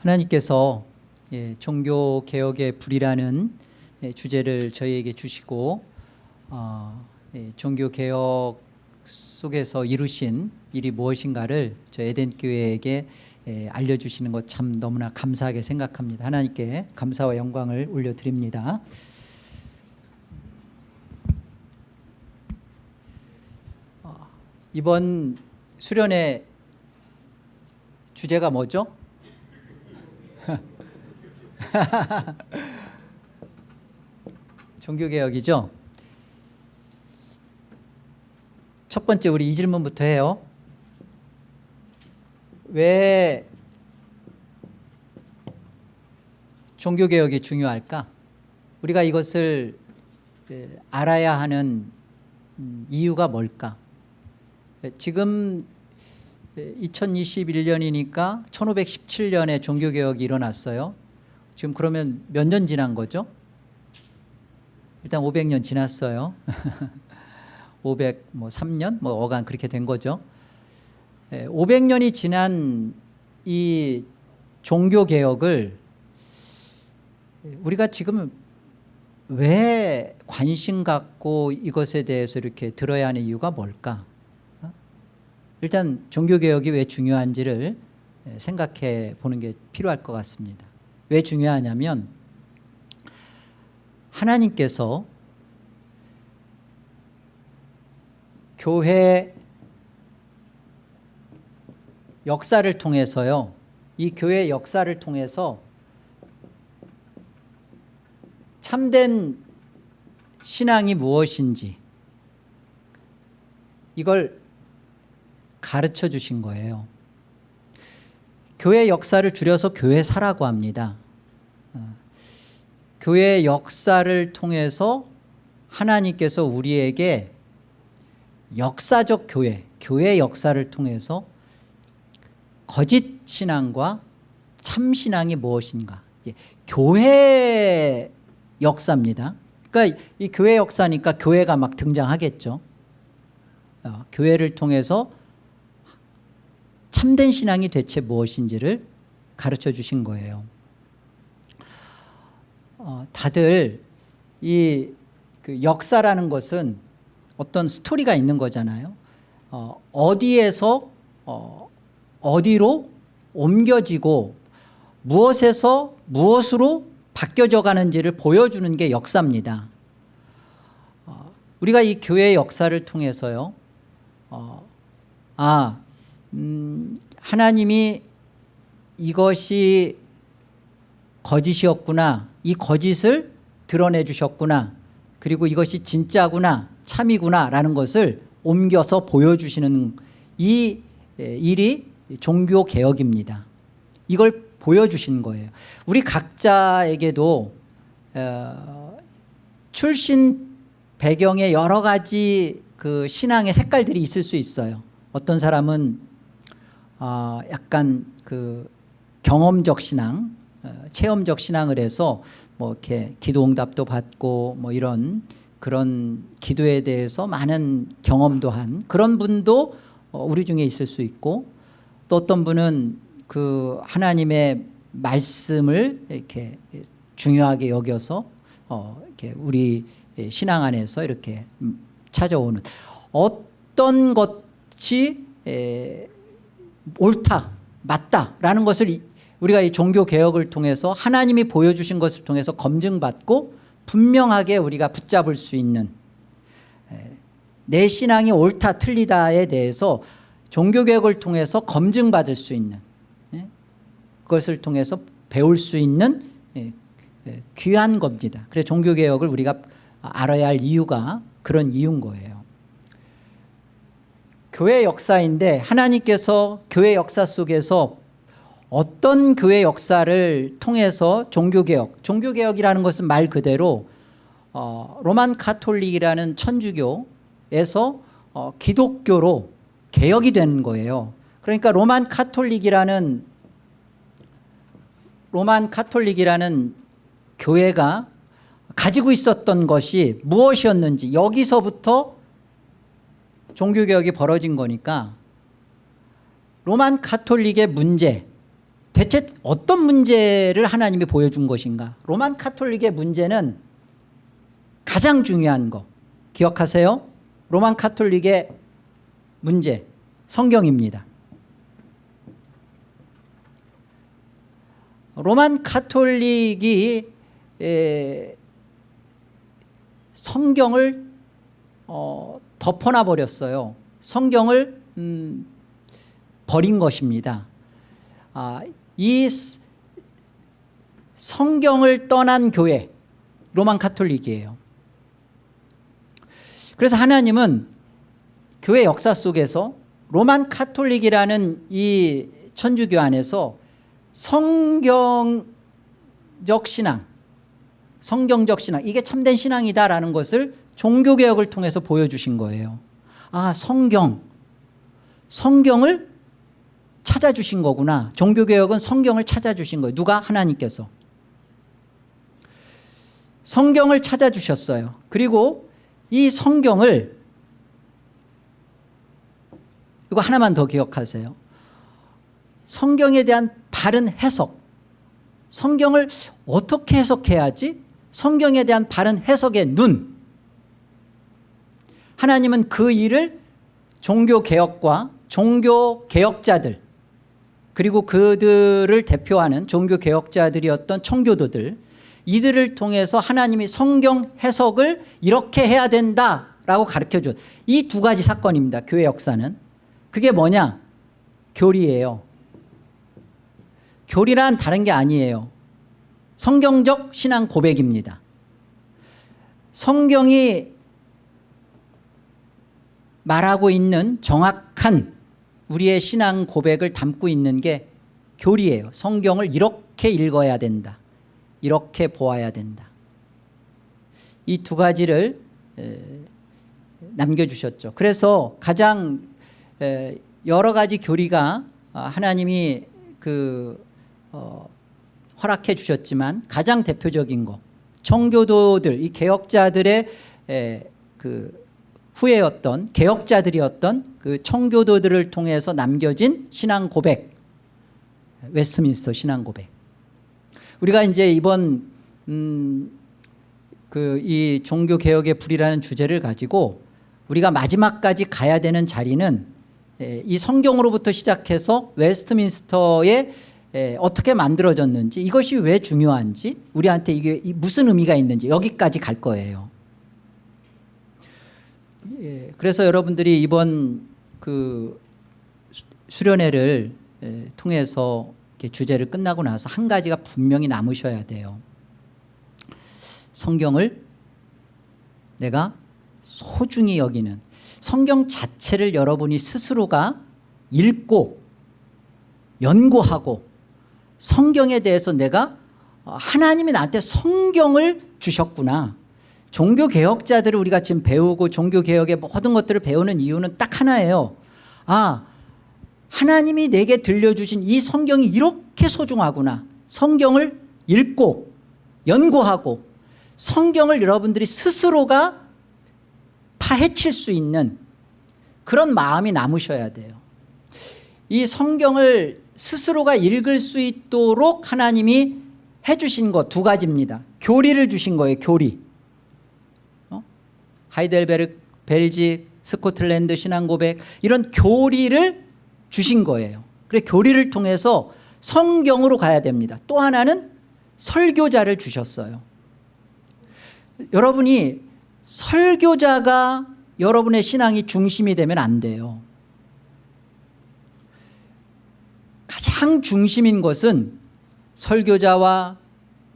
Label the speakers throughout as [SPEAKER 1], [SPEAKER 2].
[SPEAKER 1] 하나님께서 예, 종교 개혁의 불이라는 예, 주제를 저희에게 주시고 어, 예, 종교 개혁 속에서 이루신 일이 무엇인가를 저 에덴 교회에게 예, 알려주시는 것 참 너무나 감사하게 생각합니다. 하나님께 감사와 영광을 올려드립니다. 어, 이번 수련의 주제가 뭐죠? 종교개혁이죠? 첫 번째 우리 이 질문부터 해요. 왜 종교개혁이 중요할까? 우리가 이것을 알아야 하는 음, 이유가 뭘까? 지금 2021년이니까 1517년에 종교개혁이 일어났어요. 지금 그러면 몇 년 지난 거죠? 일단 500년 지났어요. 503년? 뭐 어간 그렇게 된 거죠. 500년이 지난 이 종교개혁을 우리가 지금 왜 관심 갖고 이것에 대해서 이렇게 들어야 하는 이유가 뭘까 일단 종교개혁이 왜 중요한지를 생각해 보는 게 필요할 것 같습니다. 왜 중요하냐면 하나님께서 교회 역사를 통해서요 이 교회 역사를 통해서 참된 신앙이 무엇인지 이걸 가르쳐 주신 거예요. 교회 역사를 줄여서 교회사라고 합니다. 어, 교회 역사를 통해서 하나님께서 우리에게 역사적 교회 교회 역사를 통해서 거짓 신앙과 참 신앙이 무엇인가? 교회 역사입니다. 그러니까 이 교회 역사니까 교회가 막 등장하겠죠. 어, 교회를 통해서 참된 신앙이 대체 무엇인지를 가르쳐 주신 거예요. 어, 다들 이 그 역사라는 것은 어떤 스토리가 있는 거잖아요. 어, 어디에서 어, 어디로 옮겨지고 무엇에서 무엇으로 바뀌어져 가는지를 보여주는 게 역사입니다. 어, 우리가 이 교회의 역사를 통해서요 어, 아 음, 하나님이 이것이 거짓이었구나 이 거짓을 드러내 주셨구나 그리고 이것이 진짜구나 참이구나 라는 것을 옮겨서 보여주시는 이 일이 종교개혁입니다. 이걸 보여주신 거예요. 우리 각자에게도 어, 출신 배경에 여러 가지 그 신앙의 색깔들이 있을 수 있어요. 어떤 사람은 어, 약간 그 경험적 신앙, 어, 체험적 신앙을 해서 뭐 이렇게 기도 응답도 받고 뭐 이런 그런 기도에 대해서 많은 경험도 한 그런 분도 어, 우리 중에 있을 수 있고 또 어떤 분은 그 하나님의 말씀을 이렇게 중요하게 여겨서 어 이렇게 우리 신앙 안에서 이렇게 찾아오는 어떤 것이 옳다 맞다라는 것을 우리가 이 종교개혁을 통해서 하나님이 보여주신 것을 통해서 검증받고 분명하게 우리가 붙잡을 수 있는 내 신앙이 옳다 틀리다에 대해서 종교개혁을 통해서 검증받을 수 있는 그것을 통해서 배울 수 있는 귀한 겁니다. 그래서 종교개혁을 우리가 알아야 할 이유가 그런 이유인 거예요 교회 역사인데 하나님께서 교회 역사 속에서 어떤 교회 역사를 통해서 종교개혁 종교개혁이라는 것은 말 그대로 어, 로만 카톨릭이라는 천주교에서 어, 기독교로 개혁이 된 거예요. 그러니까 로만 카톨릭이라는 로만 카톨릭이라는 교회가 가지고 있었던 것이 무엇이었는지 여기서부터 종교개혁이 벌어진 거니까 로만 카톨릭의 문제 대체 어떤 문제를 하나님이 보여준 것인가? 로만 카톨릭의 문제는 가장 중요한 거. 기억하세요? 로만 카톨릭의 문제 성경입니다. 로만 카톨릭이 에, 성경을 어, 덮어놔 버렸어요. 성경을 음, 버린 것입니다. 아, 이 성경을 떠난 교회 로만 카톨릭이에요. 그래서 하나님은 교회 역사 속에서 로만 카톨릭이라는 이 천주교 안에서 성경적 신앙 성경적 신앙 이게 참된 신앙이다라는 것을 종교개혁을 통해서 보여주신 거예요. 아 성경. 성경을 찾아주신 거구나. 종교개혁은 성경을 찾아주신 거예요. 누가? 하나님께서. 성경을 찾아주셨어요. 그리고 이 성경을 이거 하나만 더 기억하세요. 성경에 대한 바른 해석. 성경을 어떻게 해석해야지? 성경에 대한 바른 해석의 눈 하나님은 그 일을 종교개혁과 종교개혁자들 그리고 그들을 대표하는 종교개혁자들이었던 청교도들 이들을 통해서 하나님이 성경 해석을 이렇게 해야 된다라고 가르쳐준 이 두 가지 사건입니다 교회 역사는. 그게 뭐냐? 교리예요. 교리란 다른 게 아니에요. 성경적 신앙 고백입니다. 성경이 말하고 있는 정확한 우리의 신앙 고백을 담고 있는 게 교리예요. 성경을 이렇게 읽어야 된다. 이렇게 보아야 된다. 이 두 가지를 남겨주셨죠. 그래서 가장 여러 가지 교리가 하나님이 그 어, 허락해 주셨지만 가장 대표적인 거 청교도들 이 개혁자들의 그 후예였던 개혁자들이었던 그 청교도들을 통해서 남겨진 신앙 고백 웨스트민스터 신앙 고백 우리가 이제 이번 음 그 이 종교 개혁의 불이라는 주제를 가지고 우리가 마지막까지 가야 되는 자리는 이 성경으로부터 시작해서 웨스트민스터의 어떻게 만들어졌는지 이것이 왜 중요한지 우리한테 이게 무슨 의미가 있는지 여기까지 갈 거예요. 예, 그래서 여러분들이 이번 그 수련회를 통해서 주제를 끝나고 나서 한 가지가 분명히 남으셔야 돼요. 성경을 내가 소중히 여기는 성경 자체를 여러분이 스스로가 읽고 연구하고 성경에 대해서 내가 하나님이 나한테 성경을 주셨구나 종교개혁자들을 우리가 지금 배우고 종교개혁의 모든 것들을 배우는 이유는 딱 하나예요. 아 하나님이 내게 들려주신 이 성경이 이렇게 소중하구나. 성경을 읽고 연구하고 성경을 여러분들이 스스로가 파헤칠 수 있는 그런 마음이 남으셔야 돼요. 이 성경을 스스로가 읽을 수 있도록 하나님이 해주신 것 두 가지입니다. 교리를 주신 거예요 교리. 어? 하이델베르 벨지 스코틀랜드 신앙고백 이런 교리를 주신 거예요. 그래 교리를 통해서 성경으로 가야 됩니다. 또 하나는 설교자를 주셨어요. 여러분이 설교자가 여러분의 신앙이 중심이 되면 안 돼요. 가장 중심인 것은 설교자와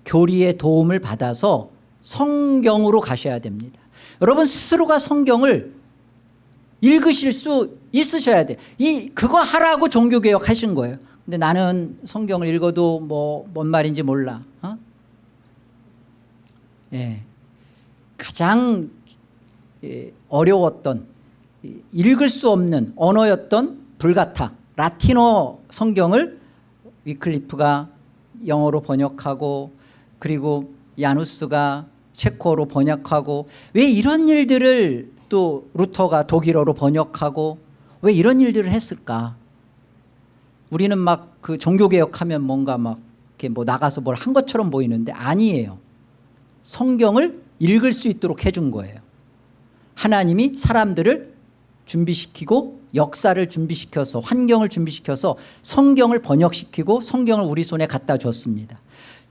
[SPEAKER 1] 교리의 도움을 받아서 성경으로 가셔야 됩니다 여러분 스스로가 성경을 읽으실 수 있으셔야 돼. 이 그거 하라고 종교개혁 하신 거예요. 근데 나는 성경을 읽어도 뭐 뭔 말인지 몰라. 어? 예. 가장 예, 어려웠던 읽을 수 없는 언어였던 불가타 라틴어 성경을 위클리프가 영어로 번역하고 그리고 야누스가 체코로 번역하고 왜 이런 일들을 또 루터가 독일어로 번역하고 왜 이런 일들을 했을까 우리는 막 그 종교개혁하면 뭔가 막 이렇게 뭐 나가서 뭘 한 것처럼 보이는데 아니에요. 성경을 읽을 수 있도록 해준 거예요. 하나님이 사람들을 준비시키고 역사를 준비시켜서 환경을 준비시켜서 성경을 번역시키고 성경을 우리 손에 갖다 줬습니다.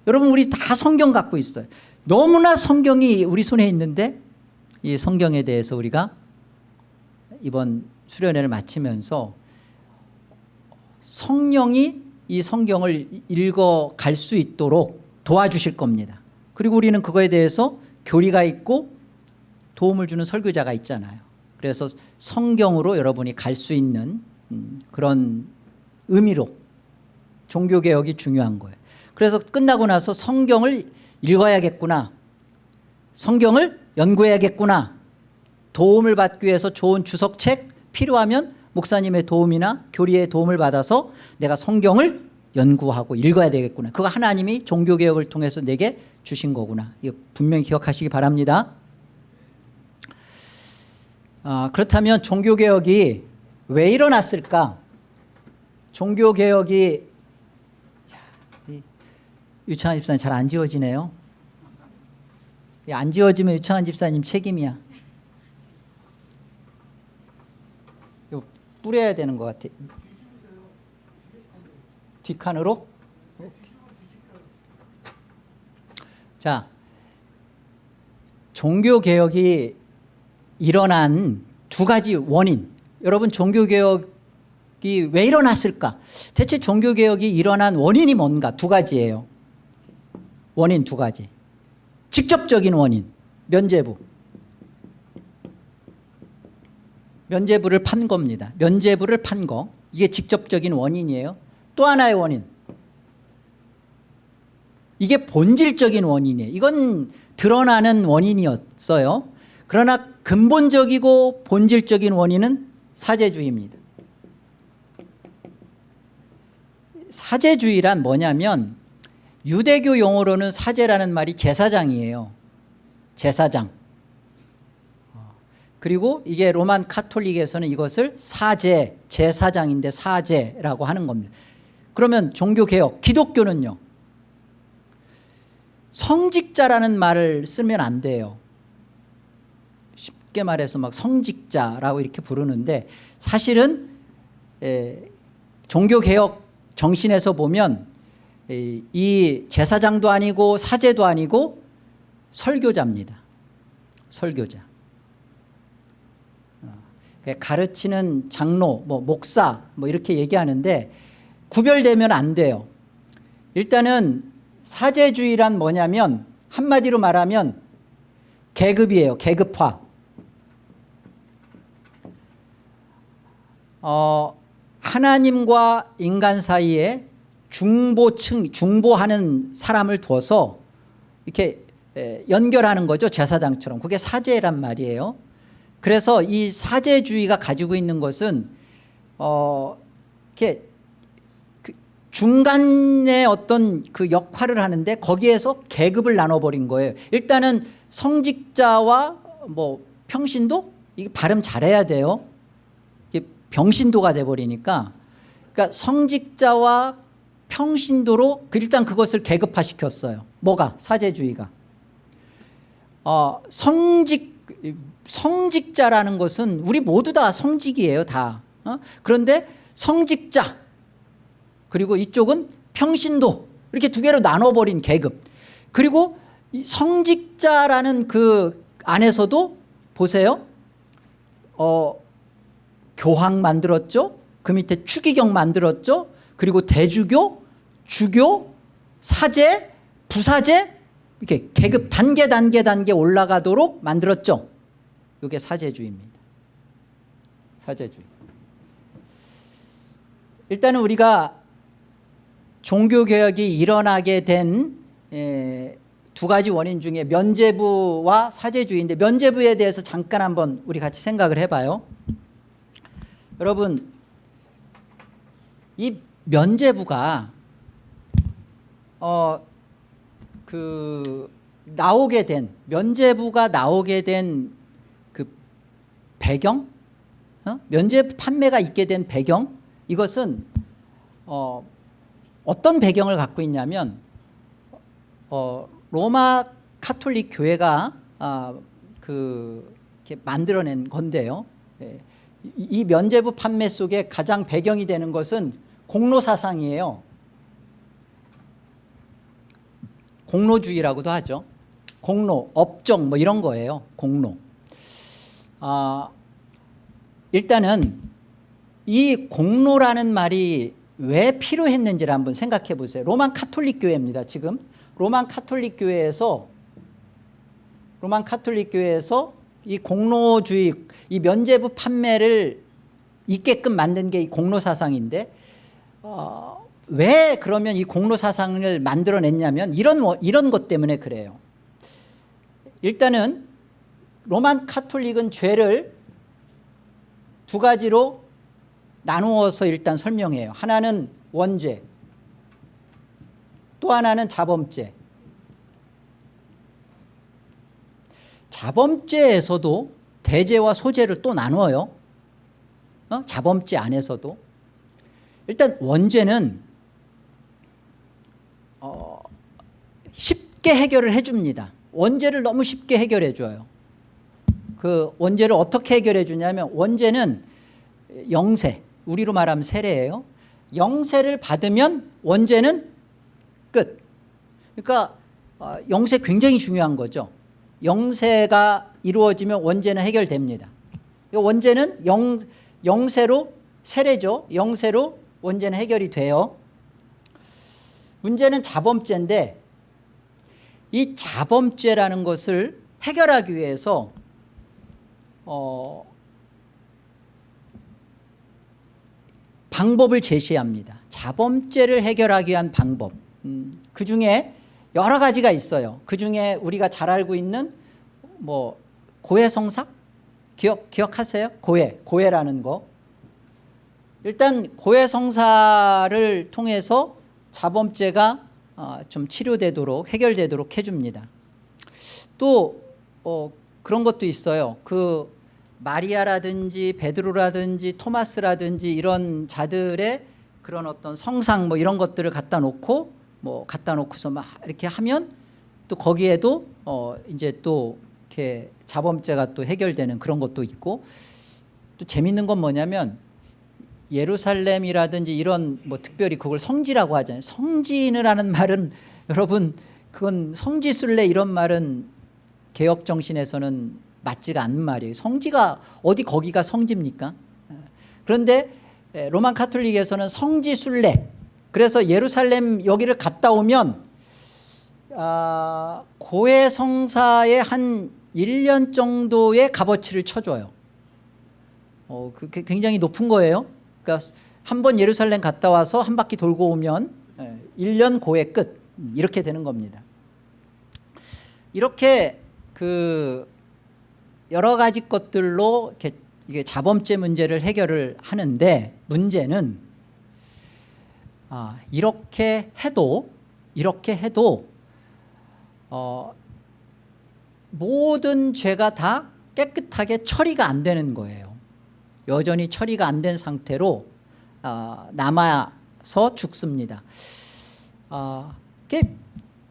[SPEAKER 1] 여러분 우리 다 성경 갖고 있어요. 너무나 성경이 우리 손에 있는데 이 성경에 대해서 우리가 이번 수련회를 마치면서 성령이 이 성경을 읽어갈 수 있도록 도와주실 겁니다. 그리고 우리는 그거에 대해서 교리가 있고 도움을 주는 설교자가 있잖아요. 그래서 성경으로 여러분이 갈 수 있는 음, 그런 의미로 종교개혁이 중요한 거예요. 그래서 끝나고 나서 성경을 읽어야겠구나. 성경을 연구해야겠구나. 도움을 받기 위해서 좋은 주석책 필요하면 목사님의 도움이나 교리의 도움을 받아서 내가 성경을 연구하고 읽어야 되겠구나. 그거 하나님이 종교개혁을 통해서 내게 주신 거구나. 이거 분명히 기억하시기 바랍니다. 아, 그렇다면 종교개혁이 왜 일어났을까? 종교개혁이 유창한 집사님 잘 안 지워지네요. 안 지워지면 유창한 집사님 책임이야. 이거 뿌려야 되는 것 같아. 뒷칸으로? 자, 종교개혁이 일어난 두 가지 원인. 여러분 종교개혁이 왜 일어났을까? 대체 종교개혁이 일어난 원인이 뭔가? 두 가지예요. 원인 두 가지. 직접적인 원인, 면제부. 면제부를 판 겁니다. 면제부를 판 거. 이게 직접적인 원인이에요. 또 하나의 원인. 이게 본질적인 원인이에요. 이건 드러나는 원인이었어요. 그러나 근본적이고 본질적인 원인은 사제주의입니다. 사제주의란 뭐냐면 유대교 용어로는 사제라는 말이 제사장이에요. 제사장. 그리고 이게 로만 카톨릭에서는 이것을 사제, 제사장인데 사제라고 하는 겁니다. 그러면 종교개혁, 기독교는요. 성직자라는 말을 쓰면 안 돼요. 쉽게 말해서 막 성직자라고 이렇게 부르는데 사실은 에, 종교개혁 정신에서 보면 이, 이 제사장도 아니고 사제도 아니고 설교자입니다. 설교자. 어, 가르치는 장로, 뭐 목사 뭐 이렇게 얘기하는데 구별되면 안 돼요. 일단은 사제주의란 뭐냐면 한마디로 말하면 계급이에요. 계급화. 어, 하나님과 인간 사이에 중보층, 중보하는 사람을 둬서 이렇게 연결하는 거죠. 제사장처럼. 그게 사제란 말이에요. 그래서 이 사제주의가 가지고 있는 것은 어, 이렇게 그 중간에 어떤 그 역할을 하는데 거기에서 계급을 나눠버린 거예요. 일단은 성직자와 뭐 평신도 이게 발음 잘해야 돼요. 병신도가 돼버리니까 그러니까 성직자와 평신도로 그 일단 그것을 계급화시켰어요. 뭐가? 사제주의가. 어, 성직, 성직자라는 것은 우리 모두 다 성직이에요. 다. 어? 그런데 성직자 그리고 이쪽은 평신도 이렇게 두 개로 나눠버린 계급 그리고 성직자라는 그 안에서도 보세요. 어, 교황 만들었죠. 그 밑에 추기경 만들었죠. 그리고 대주교, 주교, 사제, 부사제 이렇게 계급 단계 단계 단계 올라가도록 만들었죠. 이게 사제주의입니다. 사제주의. 일단은 우리가 종교개혁이 일어나게 된 두 가지 원인 중에 면제부와 사제주의인데 면제부에 대해서 잠깐 한번 우리 같이 생각을 해봐요. 여러분 이 면제부가 어 그 나오게 된 면제부가 나오게 된 그 배경 어? 면제 판매가 있게 된 배경 이것은 어, 어떤 배경을 갖고 있냐면 어, 로마 카톨릭 교회가 아, 그 만들어낸 건데요. 예. 이, 이 면제부 판매 속에 가장 배경이 되는 것은 공로 사상이에요. 공로주의라고도 하죠. 공로, 업적 뭐 이런 거예요. 공로. 아, 일단은 이 공로라는 말이 왜 필요했는지를 한번 생각해 보세요. Roman Catholic 교회입니다. 지금 Roman Catholic 교회에서 로만 카톨릭 교회에서 이 공로주의 이 면제부 판매를 있게끔 만든 게 이 공로 사상인데 어, 왜 그러면 이 공로 사상을 만들어냈냐면 이런 워- 이런 것 때문에 그래요. 일단은 로만 카톨릭은 죄를 두 가지로 나누어서 일단 설명해요. 하나는 원죄, 또 하나는 자범죄. 자범죄에서도 대죄와 소죄를 또 나누어요. 어? 자범죄 안에서도. 일단 원죄는 어, 쉽게 해결을 해줍니다. 원죄를 너무 쉽게 해결해 줘요. 그 원죄를 어떻게 해결해 주냐면 원죄는 영세, 우리로 말하면 세례예요. 영세를 받으면 원죄는 끝. 그러니까 어, 영세 굉장히 중요한 거죠. 영세가 이루어지면 원죄는 해결됩니다. 이 원죄는 영, 영세로 세례죠. 영세로 원죄는 해결이 돼요. 문제는 자범죄인데 이 자범죄라는 것을 해결하기 위해서 어, 방법을 제시합니다. 자범죄를 해결하기 위한 방법. 음, 그 중에 여러 가지가 있어요. 그 중에 우리가 잘 알고 있는 뭐 고해성사 기억 기억하세요? 고해 고해라는 거. 일단 고해성사를 통해서 자범죄가 어, 좀 치료되도록 해결되도록 해줍니다. 또 어, 그런 것도 있어요. 그 마리아라든지 베드로라든지 토마스라든지 이런 자들의 그런 어떤 성상 뭐 이런 것들을 갖다 놓고 뭐 갖다 놓고서 막 이렇게 하면 또 거기에도 어 이제 또 이렇게 자범죄가 또 해결되는 그런 것도 있고 또 재밌는 건 뭐냐면 예루살렘이라든지 이런 뭐 특별히 그걸 성지라고 하잖아요. 성지는 하는 말은 여러분 그건 성지순례 이런 말은 개혁 정신에서는 맞지가 않는 말이에요. 성지가 어디 거기가 성지입니까? 그런데 로만 카톨릭에서는 성지순례 그래서 예루살렘 여기를 갔다 오면 아, 고해 성사에 한 1년 정도의 값어치를 쳐줘요. 어, 그 굉장히 높은 거예요. 그러니까 한 번 예루살렘 갔다 와서 한 바퀴 돌고 오면 1년 고해 끝 음, 이렇게 되는 겁니다. 이렇게 그 여러 가지 것들로 이게 자범죄 문제를 해결을 하는데 문제는 아, 이렇게 해도 이렇게 해도 어, 모든 죄가 다 깨끗하게 처리가 안 되는 거예요. 여전히 처리가 안 된 상태로 어, 남아서 죽습니다. 어,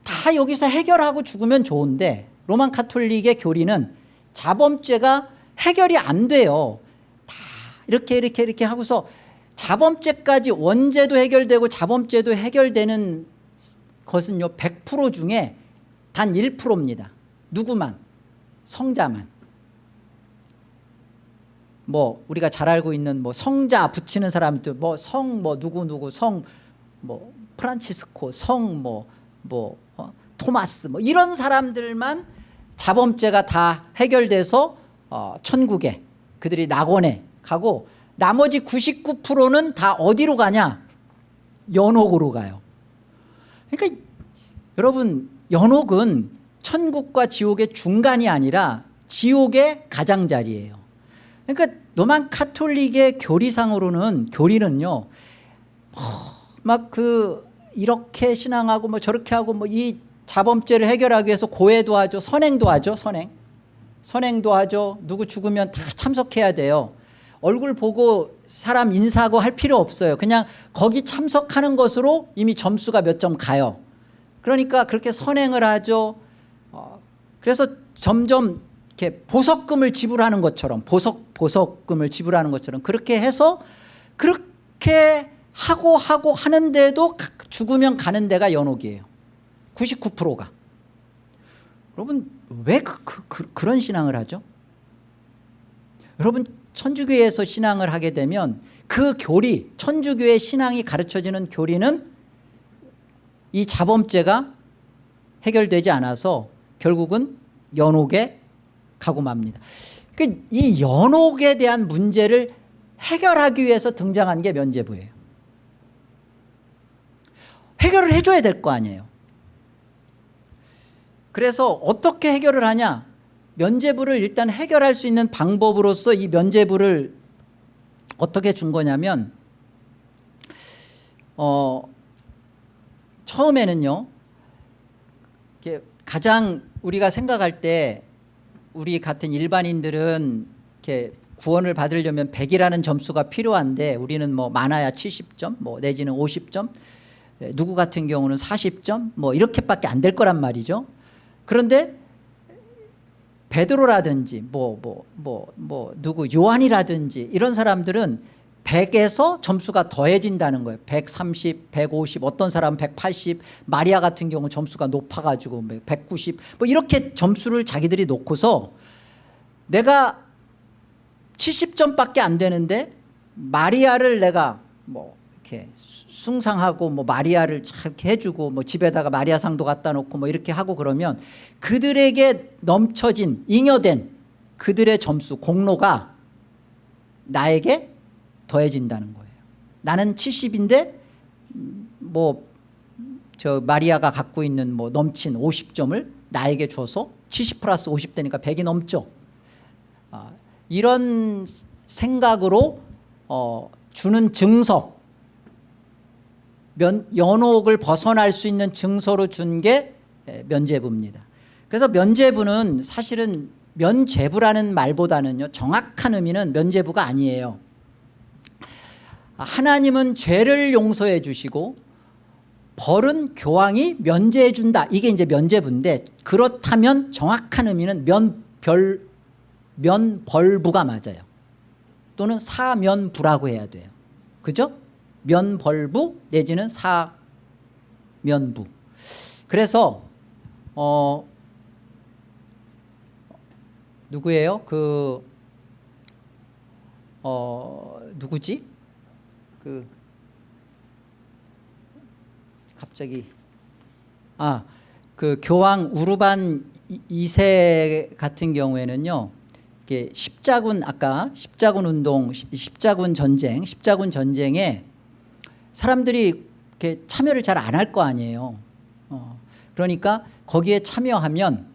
[SPEAKER 1] 다 여기서 해결하고 죽으면 좋은데 로만 카톨릭의 교리는 자범죄가 해결이 안 돼요. 다 이렇게 이렇게 이렇게 하고서 자범죄까지 원죄도 해결되고 자범죄도 해결되는 것은요 100% 중에 단 1%입니다. 누구만 성자만 뭐 우리가 잘 알고 있는 뭐 성자 붙이는 사람들 뭐 성 뭐 누구 누구 성 뭐 프란치스코 성뭐뭐 어, 토마스 뭐 이런 사람들만 자범죄가 다 해결돼서 어, 천국에 그들이 낙원에 가고 나머지 99%는 다 어디로 가냐? 연옥으로 가요. 그러니까 여러분 연옥은 천국과 지옥의 중간이 아니라 지옥의 가장자리예요 그러니까 로만 카톨릭의 교리상으로는 교리는요 막 그 이렇게 신앙하고 뭐 저렇게 하고 뭐 이 자범죄를 해결하기 위해서 고해도 하죠 선행도 하죠 선행 선행도 하죠 누구 죽으면 다 참석해야 돼요 얼굴 보고 사람 인사하고 할 필요 없어요. 그냥 거기 참석하는 것으로 이미 점수가 몇 점 가요. 그러니까 그렇게 선행을 하죠. 어, 그래서 점점 이렇게 보석금을 지불하는 것처럼 보석 보석금을 지불하는 것처럼 그렇게 해서 그렇게 하고 하고 하는데도 가- 죽으면 가는 데가 연옥이에요. 99%가. 여러분 왜 그, 그, 그, 그런 신앙을 하죠? 여러분 천주교에서 신앙을 하게 되면 그 교리 천주교의 신앙이 가르쳐지는 교리는 이 자범죄가 해결되지 않아서 결국은 연옥에 가고 맙니다. 그이 연옥에 대한 문제를 해결하기 위해서 등장한 게 면죄부예요. 해결을 해줘야 될 거 아니에요. 그래서 어떻게 해결을 하냐? 면죄부를 일단 해결할 수 있는 방법으로서 이 면죄부를 어떻게 준 거냐면 어, 처음에는요 가장 우리가 생각할 때 우리 같은 일반인들은 이렇게 구원을 받으려면 100이라는 점수가 필요한데 우리는 뭐 많아야 70점 뭐 내지는 50점 에, 누구 같은 경우는 40점 뭐 이렇게밖에 안 될 거란 말이죠. 그런데 베드로라든지 뭐 뭐 뭐 뭐 누구 요한이라든지 이런 사람들은 100에서 점수가 더해진다는 거예요. 130, 150, 어떤 사람은 180, 마리아 같은 경우 점수가 높아가지고 190, 뭐 이렇게 점수를 자기들이 놓고서 내가 70점밖에 안 되는데 마리아를 내가 뭐 이렇게 숭상하고 뭐 마리아를 이렇게 해주고 뭐 집에다가 마리아 상도 갖다 놓고 뭐 이렇게 하고 그러면 그들에게 넘쳐진 잉여된 그들의 점수 공로가 나에게 더해진다는 거예요. 나는 70인데 뭐 저 마리아가 갖고 있는 뭐 넘친 50점을 나에게 줘서 70 플러스 50 되니까 100이 넘죠. 아, 이런 생각으로 어, 주는 증서 면, 연옥을 벗어날 수 있는 증서로 준 게 면죄부입니다. 그래서 면죄부는 사실은 면죄부라는 말보다는요 정확한 의미는 면죄부가 아니에요. 하나님은 죄를 용서해 주시고 벌은 교황이 면제해 준다. 이게 이제 면죄부인데 그렇다면 정확한 의미는 면별 면벌부가 맞아요. 또는 사면부라고 해야 돼요. 그죠? 면벌부 내지는 사면부. 그래서 어 누구예요? 그 어, 누구지? 그 갑자기 아 그 교황 우르반 2세 같은 경우에는요 이게 십자군 아까 십자군 운동 시- 십자군 전쟁 십자군 전쟁에 사람들이 이렇게 참여를 잘 안 할 거 아니에요. 어, 그러니까 거기에 참여하면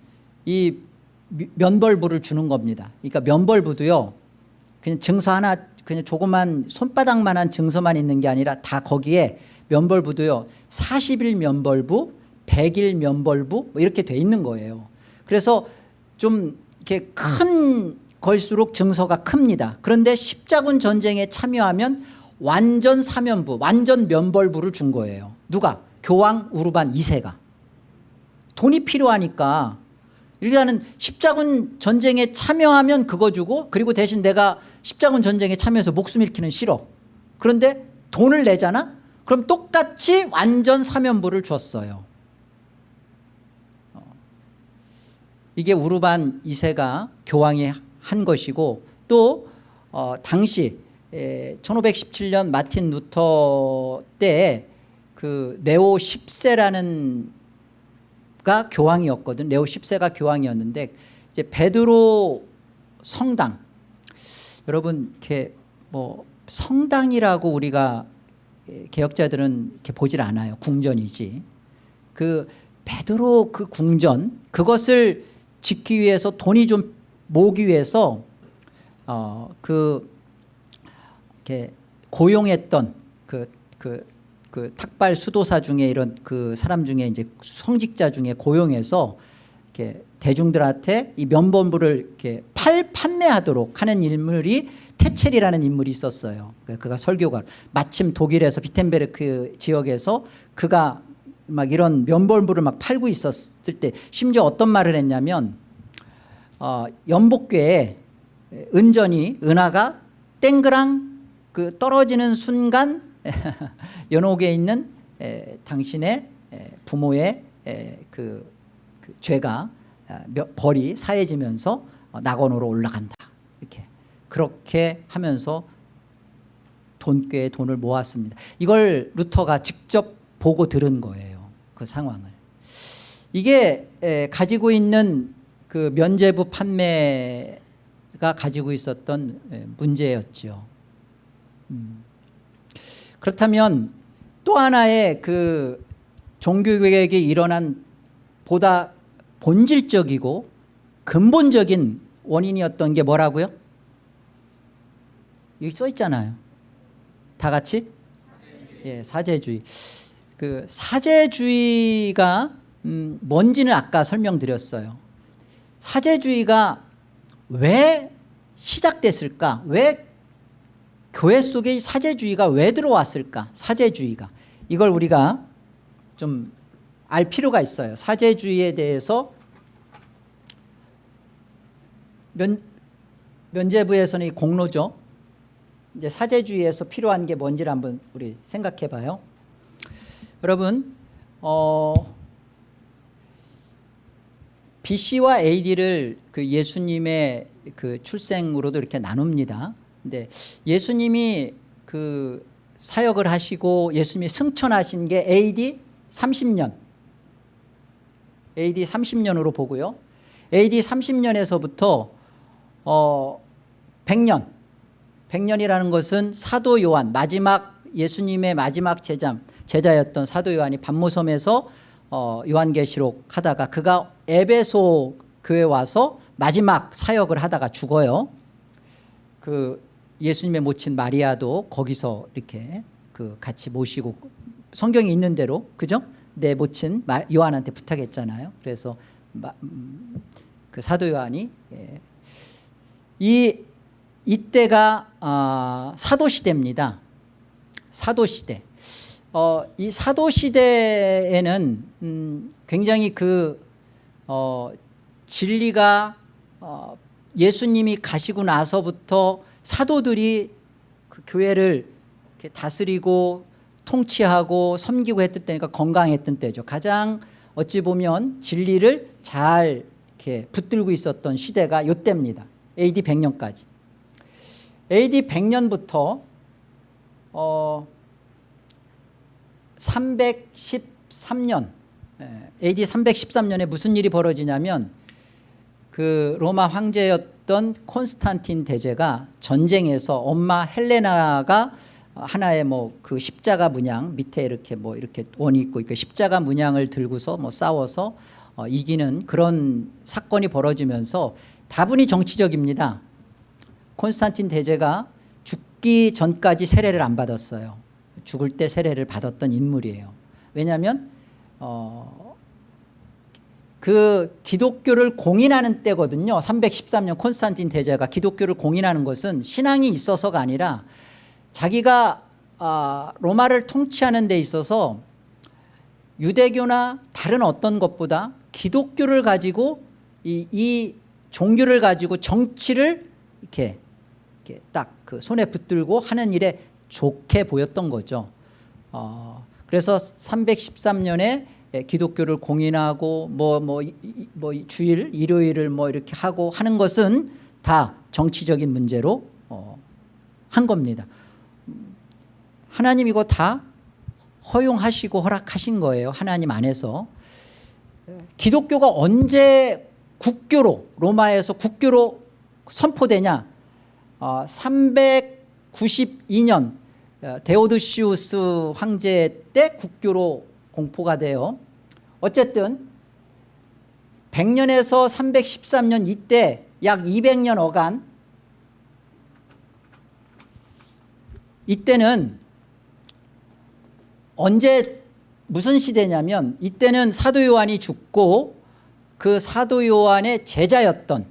[SPEAKER 1] 이 미- 면벌부를 주는 겁니다. 그러니까 면벌부도요 그냥 증서 하나 그냥 조그만 손바닥만한 증서만 있는 게 아니라 다 거기에 면벌부도요. 40일 면벌부 100일 면벌부 뭐 이렇게 돼 있는 거예요. 그래서 좀 이렇게 큰 걸수록 증서가 큽니다. 그런데 십자군 전쟁에 참여하면 완전 사면부 완전 면벌부를 준 거예요. 누가? 교황 우르반 2세가. 돈이 필요하니까 일단은 십자군 전쟁에 참여하면 그거 주고 그리고 대신 내가 십자군 전쟁에 참여해서 목숨 잃기는 싫어. 그런데 돈을 내잖아? 그럼 똑같이 완전 사면부를 줬어요. 어. 이게 우르반 2세가 교황이 한 것이고 또 어, 당시 에, 1517년 마틴 루터 때그 레오 10세라는 가 교황이었거든. 레오 10세가 교황이었는데 이제 베드로 성당 여러분 이렇게 뭐 성당이라고 우리가 개혁자들은 이렇게 보질 않아요. 궁전이지. 그 베드로 그 궁전 그것을 짓기 위해서 돈이 좀 모으기 위해서 어그 이렇게 고용했던 그 그, 그 탁발 수도사 중에 이런 그 사람 중에 이제 성직자 중에 고용해서 이렇게 대중들한테 이 면범부를 이렇게 팔 판매하도록 하는 인물이 테첼이라는 인물이 있었어요. 그- 그가 설교가 마침 독일에서 비텐베르크 지역에서 그가 막 이런 면벌물을 막 팔고 있었을 때 심지어 어떤 말을 했냐면 어, 연복궤에 은전이 은하가 땡그랑 그 떨어지는 순간 연옥에 있는 에, 당신의 에, 부모의 에, 그, 그 죄가 아, 몇- 벌이 사해지면서 어, 낙원으로 올라간다 이렇게 그렇게 하면서 돈꾀에 돈을 모았습니다. 이걸 루터가 직접 보고 들은 거예요. 그 상황을. 이게 에, 가지고 있는 그 면제부 판매가 가지고 있었던 에, 문제였죠. 음. 그렇다면 또 하나의 그 종교개혁이 일어난 보다 본질적이고 근본적인 원인이었던 게 뭐라고요? 여기 써 있잖아요. 다 같이? 예, 사제주의. 그 사제주의가 음, 뭔지는 아까 설명드렸어요. 사제주의가 왜 시작됐을까? 왜 교회 속에 이 사제주의가 왜 들어왔을까? 사제주의가 이걸 우리가 좀 알 필요가 있어요. 사제주의에 대해서 면, 면제부에서는 이 공로죠. 이제 사제주의에서 필요한 게 뭔지를 한번 우리 생각해 봐요. 여러분, 어, BC와 AD를 그 예수님의 그 출생으로도 이렇게 나눕니다. 근데 예수님이 그 사역을 하시고 예수님이 승천하신 게 AD 30년. AD 30년으로 보고요. AD 30년에서부터 어 100년. 100년이라는 것은 사도 요한 마지막 예수님의 마지막 제자 제자였던 사도 요한이 반모섬에서 어, 요한계시록 하다가 그가 에베소 교회 와서 마지막 사역을 하다가 죽어요. 그 예수님의 모친 마리아도 거기서 이렇게 그 같이 모시고 성경이 있는 대로 그죠? 내 모친 마- 요한한테 부탁했잖아요. 그래서 마- 음, 그 사도 요한이 예. 이 이때가 아, 사도 시대입니다. 사도 시대. 어, 이 사도 시대에는 음, 굉장히 그 어, 진리가 어, 예수님이 가시고 나서부터 사도들이 그 교회를 다스리고 통치하고 섬기고 했던 때니까 건강했던 때죠. 가장 어찌 보면 진리를 잘 이렇게 붙들고 있었던 시대가 이때입니다. AD 100년까지. AD 100년부터 어, 313년 AD 313년에 무슨 일이 벌어지냐면 그 로마 황제였 던 콘스탄틴 대제가 전쟁에서 엄마 헬레나가 하나의 뭐 그 십자가 문양 밑에 이렇게 뭐 이렇게 원이 있고 그 십자가 문양을 들고서 뭐 싸워서 어, 이기는 그런 사건이 벌어지면서 다분히 정치적입니다. 콘스탄틴 대제가 죽기 전까지 세례를 안 받았어요. 죽을 때 세례를 받았던 인물이에요. 왜냐하면 어, 그 기독교를 공인하는 때거든요. 313년 콘스탄틴 대제가 기독교를 공인하는 것은 신앙이 있어서가 아니라 자기가 아, 로마를 통치하는 데 있어서 유대교나 다른 어떤 것보다 기독교를 가지고 이, 이 종교를 가지고 정치를 이렇게, 이렇게 딱 그 손에 붙들고 하는 일에 좋게 보였던 거죠. 어, 그래서 313년에 기독교를 공인하고 뭐뭐 뭐 주일 일요일을 뭐 이렇게 하고 하는 것은 다 정치적인 문제로 어, 한 겁니다. 하나님 이거 다 허용하시고 허락하신 거예요. 하나님 안에서 기독교가 언제 국교로 로마에서 국교로 선포되냐? 어, 392년 어, 데오드시우스 황제 때 국교로 공포가 돼요. 어쨌든 100년에서 313년 이때 약 200년 어간 이때는 언제 무슨 시대냐면 이때는 사도 요한이 죽고 그 사도 요한의 제자였던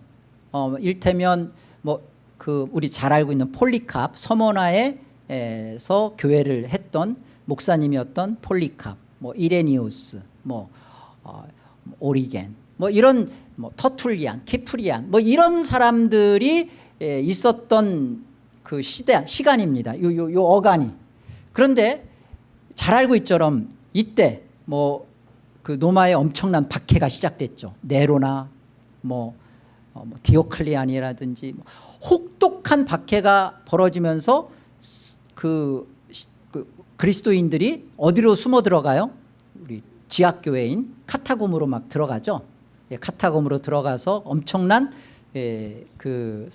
[SPEAKER 1] 어, 일테면 뭐 그 우리 잘 알고 있는 폴리캅 서머나에서 교회를 했던 목사님이었던 폴리캅, 뭐 이레니우스, 뭐 어, 오리겐, 뭐 이런 뭐 터툴리안, 키프리안, 뭐 이런 사람들이 에, 있었던 그 시대 시간입니다. 요, 요, 요 어간이. 그런데 잘 알고 있처럼 이때 뭐 그 노마의 엄청난 박해가 시작됐죠. 네로나 뭐, 어, 뭐 디오클리안이라든지 뭐 혹독한 박해가 벌어지면서 그, 시- 그 그리스도인들이 어디로 숨어 들어가요? 우리 지하교회인 카타곰으로 막 들어가죠. 예, 카타곰으로 들어가서 엄청난 예, 그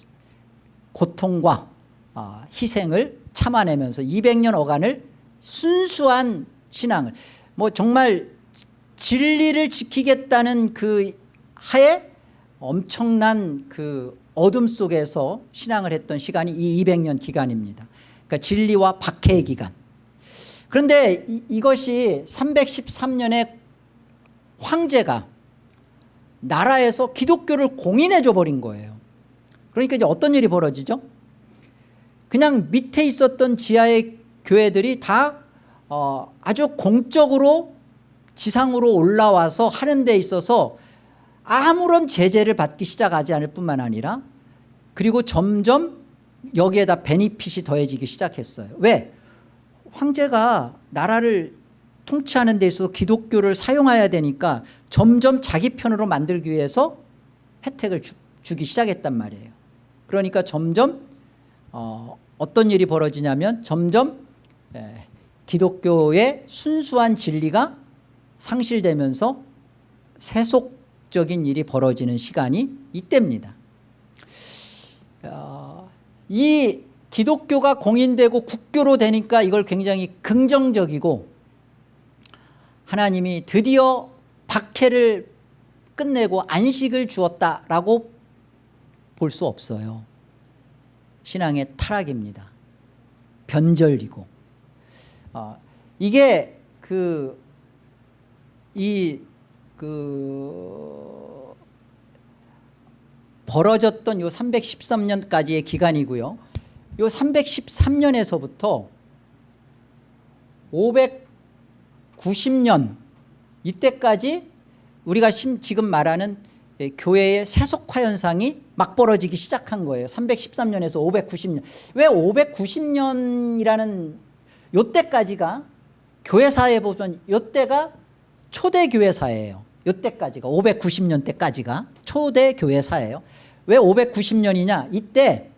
[SPEAKER 1] 고통과 아, 희생을 참아내면서 200년 어간을 순수한 신앙을 뭐 정말 진리를 지키겠다는 그 하에 엄청난 그 어둠 속에서 신앙을 했던 시간이 이 200년 기간입니다. 그러니까 진리와 박해의 기간. 그런데 이, 이것이 313년에 황제가 나라에서 기독교를 공인해 줘 버린 거예요. 그러니까 이제 어떤 일이 벌어지죠? 그냥 밑에 있었던 지하의 교회들이 다 어, 아주 공적으로 지상으로 올라와서 하는 데 있어서 아무런 제재를 받기 시작하지 않을 뿐만 아니라 그리고 점점 여기에다 베니핏이 더해지기 시작했어요. 왜? 황제가 나라를 통치하는 데 있어서 기독교를 사용해야 되니까 점점 자기 편으로 만들기 위해서 혜택을 주, 주기 시작했단 말이에요. 그러니까 점점 어, 어떤 일이 벌어지냐면 점점 에, 기독교의 순수한 진리가 상실되면서 세속적인 일이 벌어지는 시간이 이때입니다. 어, 이 기독교가 공인되고 국교로 되니까 이걸 굉장히 긍정적이고 하나님이 드디어 박해를 끝내고 안식을 주었다라고 볼 수 없어요. 신앙의 타락입니다. 변절이고 어, 이게 그 이 그 벌어졌던 요 313년까지의 기간이고요. 요 313년에서부터 590년 이때까지 우리가 심- 지금 말하는 예, 교회의 세속화 현상이 막 벌어지기 시작한 거예요. 313년에서 590년. 왜 590년이라는 요때까지가 교회사에 보면 요때가 초대 교회사예요. 요때까지가 590년 때까지가 초대 교회사예요. 왜 590년이냐? 이때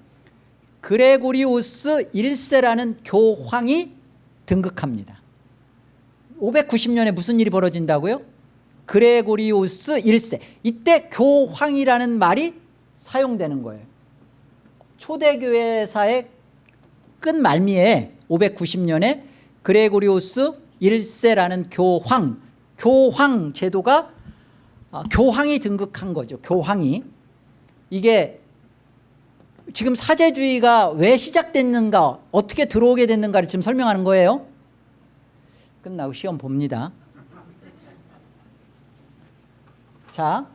[SPEAKER 1] 그레고리우스 1세라는 교황이 등극합니다. 590년에 무슨 일이 벌어진다고요? 그레고리우스 1세. 이때 교황이라는 말이 사용되는 거예요. 초대교회사의 끝말미에 590년에 그레고리우스 1세라는 교황, 교황 제도가 아, 교황이 등극한 거죠. 교황이. 이게 지금 사제주의가 왜 시작됐는가 어떻게 들어오게 됐는가를 지금 설명하는 거예요. 끝나고 시험 봅니다. 자,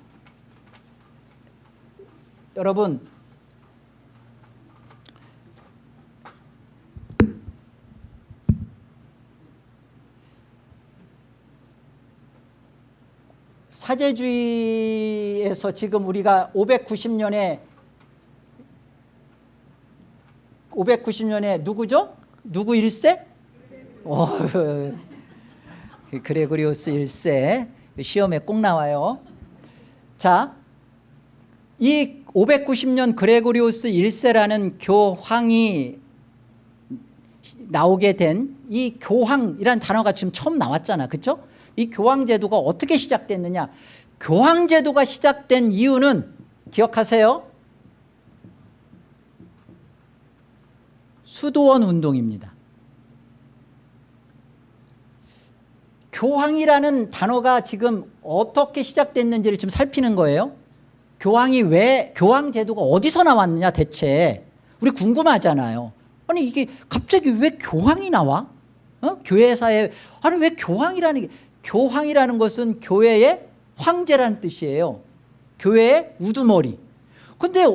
[SPEAKER 1] 여러분 사제주의에서 지금 우리가 590년에 590년에 누구죠? 누구 1세? 오, 그레고리오스 1세 시험에 꼭 나와요. 자, 이 590년 그레고리오스 1세라는 교황이 나오게 된 이 교황이란 단어가 지금 처음 나왔잖아. 그렇죠? 이 교황 제도가 어떻게 시작됐느냐? 교황 제도가 시작된 이유는 기억하세요. 수도원 운동입니다. 교황이라는 단어가 지금 어떻게 시작됐는지를 지금 살피는 거예요. 교황이 왜 교황 제도가 어디서 나왔느냐 대체 우리 궁금하잖아요. 아니 이게 갑자기 왜 교황이 나와? 어? 교회사에 아니 왜 교황이라는 게 교황이라는 것은 교회의 황제라는 뜻이에요. 교회의 우두머리. 근데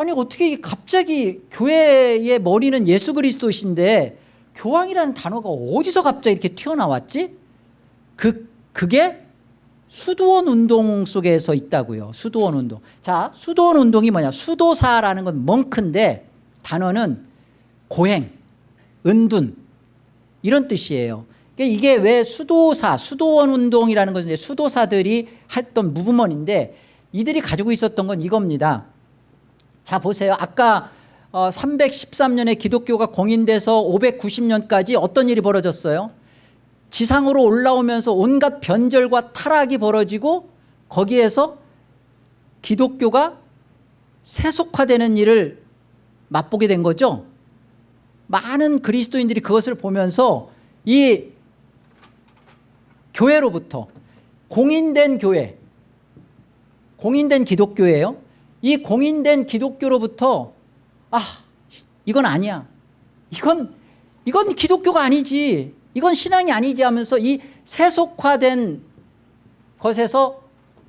[SPEAKER 1] 아니 어떻게 갑자기 교회의 머리는 예수 그리스도신데 교황이라는 단어가 어디서 갑자기 이렇게 튀어나왔지? 그 그게 수도원 운동 속에서 있다고요. 수도원 운동. 자, 수도원 운동이 뭐냐? 수도사라는 건 멍크인데 단어는 고행, 은둔 이런 뜻이에요. 그러니까 이게 왜 수도사, 수도원 운동이라는 것은 수도사들이 했던 무브먼인데 이들이 가지고 있었던 건 이겁니다. 자 보세요. 아까 어, 313년에 기독교가 공인돼서 590년까지 어떤 일이 벌어졌어요? 지상으로 올라오면서 온갖 변절과 타락이 벌어지고 거기에서 기독교가 세속화되는 일을 맛보게 된 거죠. 많은 그리스도인들이 그것을 보면서 이 교회로부터 공인된 교회 공인된 기독교예요. 이 공인된 기독교로부터 아 이건 아니야. 이건 이건 기독교가 아니지. 이건 신앙이 아니지 하면서 이 세속화된 것에서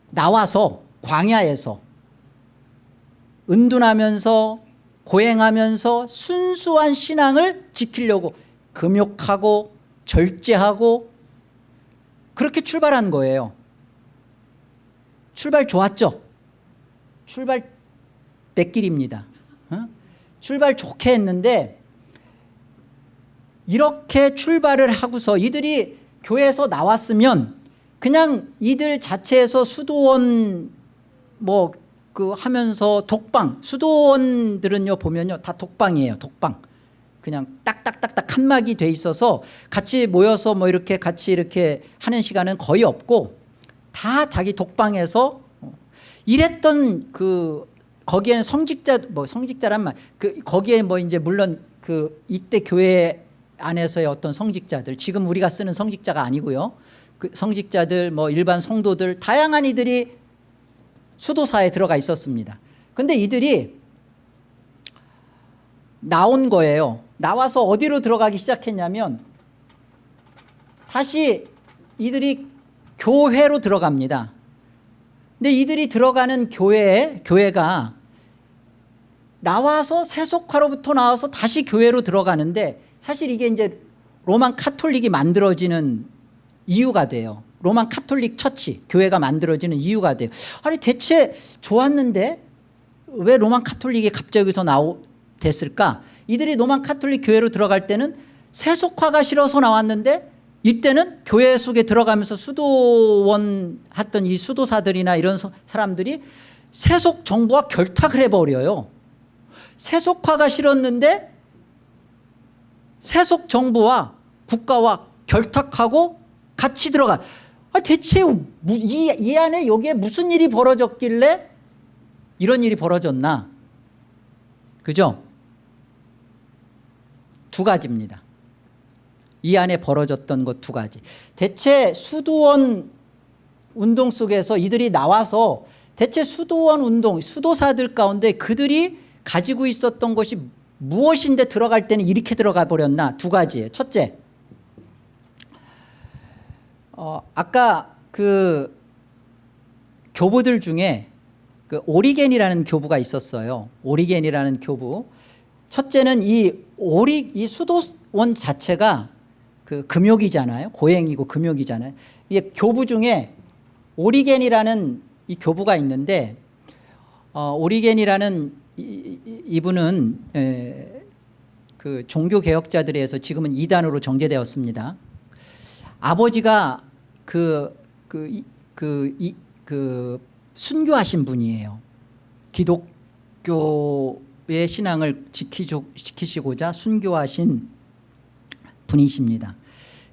[SPEAKER 1] 나와서 광야에서 은둔하면서 고행하면서 순수한 신앙을 지키려고 금욕하고 절제하고 그렇게 출발한 거예요. 출발 좋았죠? 출발 떼길입니다. 어? 출발 좋게 했는데 이렇게 출발을 하고서 이들이 교회에서 나왔으면 그냥 이들 자체에서 수도원 뭐 그 하면서 독방 수도원들은요 보면요 다 독방이에요 독방 그냥 딱딱딱딱 칸막이 돼 있어서 같이 모여서 뭐 이렇게 같이 이렇게 하는 시간은 거의 없고 다 자기 독방에서 이랬던 그 거기에는 성직자 뭐 성직자란 말그 거기에 뭐 이제 물론 그 이때 교회 안에서의 어떤 성직자들 지금 우리가 쓰는 성직자가 아니고요. 그 성직자들 뭐 일반 성도들 다양한 이들이 수도사에 들어가 있었습니다. 근데 이들이 나온 거예요. 나와서 어디로 들어가기 시작했냐면 다시 이들이 교회로 들어갑니다 근데 이들이 들어가는 교회 교회가 나와서 세속화로부터 나와서 다시 교회로 들어가는데 사실 이게 이제 Roman Catholic이 만들어지는 이유가 돼요. Roman Catholic Church 교회가 만들어지는 이유가 돼요. 아니 대체 좋았는데 왜 Roman Catholic이 갑자기 여기서 나오 됐을까? 이들이 Roman Catholic 교회로 들어갈 때는 세속화가 싫어서 나왔는데 이때는 교회 속에 들어가면서 수도원 했던 이 수도사들이나 이런 사람들이 세속 정부와 결탁을 해버려요. 세속화가 싫었는데 세속 정부와 국가와 결탁하고 같이 들어가. 아, 대체 이, 이 안에 여기에 무슨 일이 벌어졌길래 이런 일이 벌어졌나? 그죠? 두 가지입니다. 이 안에 벌어졌던 것 두 가지. 대체 수도원 운동 속에서 이들이 나와서 대체 수도원 운동, 수도사들 가운데 그들이 가지고 있었던 것이 무엇인데 들어갈 때는 이렇게 들어가 버렸나 두 가지예요. 첫째, 어, 아까 그 교부들 중에 그 오리겐이라는 교부가 있었어요. 오리겐이라는 교부. 첫째는 이 오리 이 수도원 자체가 그 금욕이잖아요. 고행이고 금욕이잖아요. 이게 교부 중에 오리겐이라는 이 교부가 있는데 어, 오리겐이라는 이, 이분은 에, 그 종교 개혁자들에서 지금은 이단으로 정제되었습니다. 아버지가 그, 그, 이, 그, 이, 그 순교하신 분이에요. 기독교의 신앙을 지키시고자 순교하신 분이십니다.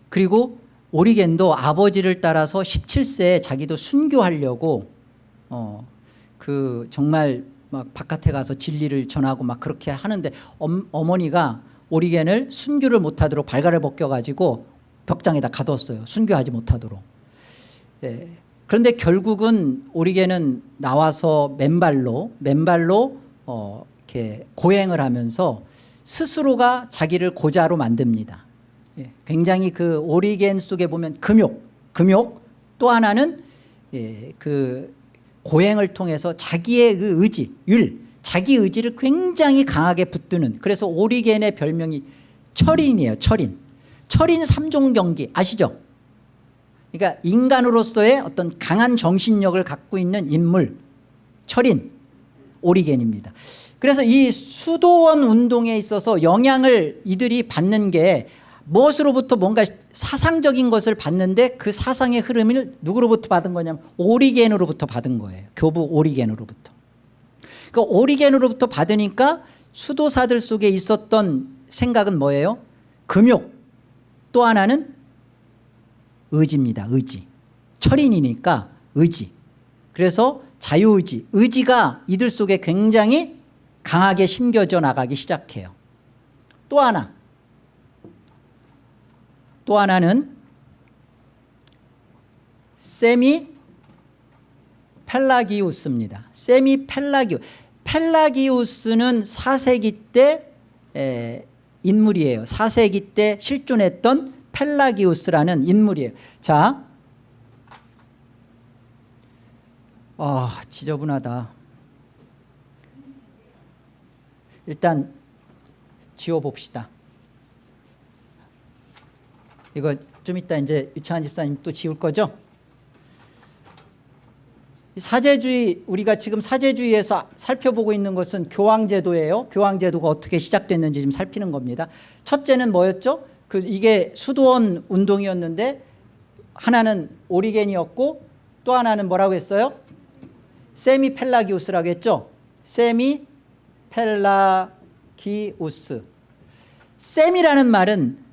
[SPEAKER 1] 그리고 오리겐도 아버지를 따라서 17세에 자기도 순교하려고 어, 그 정말 막 바깥에 가서 진리를 전하고 막 그렇게 하는데 엄, 어머니가 오리겐을 순교를 못하도록 발가를 벗겨가지고 벽장에다 가뒀어요. 순교하지 못하도록. 예. 그런데 결국은 오리겐은 나와서 맨발로 맨발로 어, 이렇게 고행을 하면서 스스로가 자기를 고자로 만듭니다. 예. 굉장히 그 오리겐 속에 보면 금욕, 금욕 또 하나는 예, 그 고행을 통해서 자기의 그 의지, 율, 자기 의지를 굉장히 강하게 붙드는 그래서 오리겐의 별명이 철인이에요 철인 철인 삼종 경기 아시죠 그러니까 인간으로서의 어떤 강한 정신력을 갖고 있는 인물 철인 오리겐입니다 그래서 이 수도원 운동에 있어서 영향을 이들이 받는 게 무엇으로부터 뭔가 사상적인 것을 받는데 그 사상의 흐름을 누구로부터 받은 거냐면 오리겐으로부터 받은 거예요. 교부 오리겐으로부터. 그 오리겐으로부터 받으니까 수도사들 속에 있었던 생각은 뭐예요? 금욕. 또 하나는 의지입니다. 의지. 철인이니까 의지. 그래서 자유의지. 의지가 이들 속에 굉장히 강하게 심겨져 나가기 시작해요. 또 하나 또 하나는 세미 펠라기우스입니다 세미 펠라기우 펠라기우스는 4세기 때 에, 인물이에요 4세기 때 실존했던 펠라기우스라는 인물이에요 자 아, 지저분하다. 일단 지워봅시다. 이거 좀 이따 이제 유창한 집사님 또 지울 거죠? 이 사제주의 우리가 지금 사제주의에서 살펴보고 있는 것은 교황제도예요. 교황제도가 어떻게 시작됐는지 좀 살피는 겁니다. 첫째는 뭐였죠? 그 이게 수도원 운동이었는데 하나는 오리겐이었고 또 하나는 뭐라고 했어요? 세미 펠라기우스라고 했죠. 세미 펠라기우스. semi라는 말은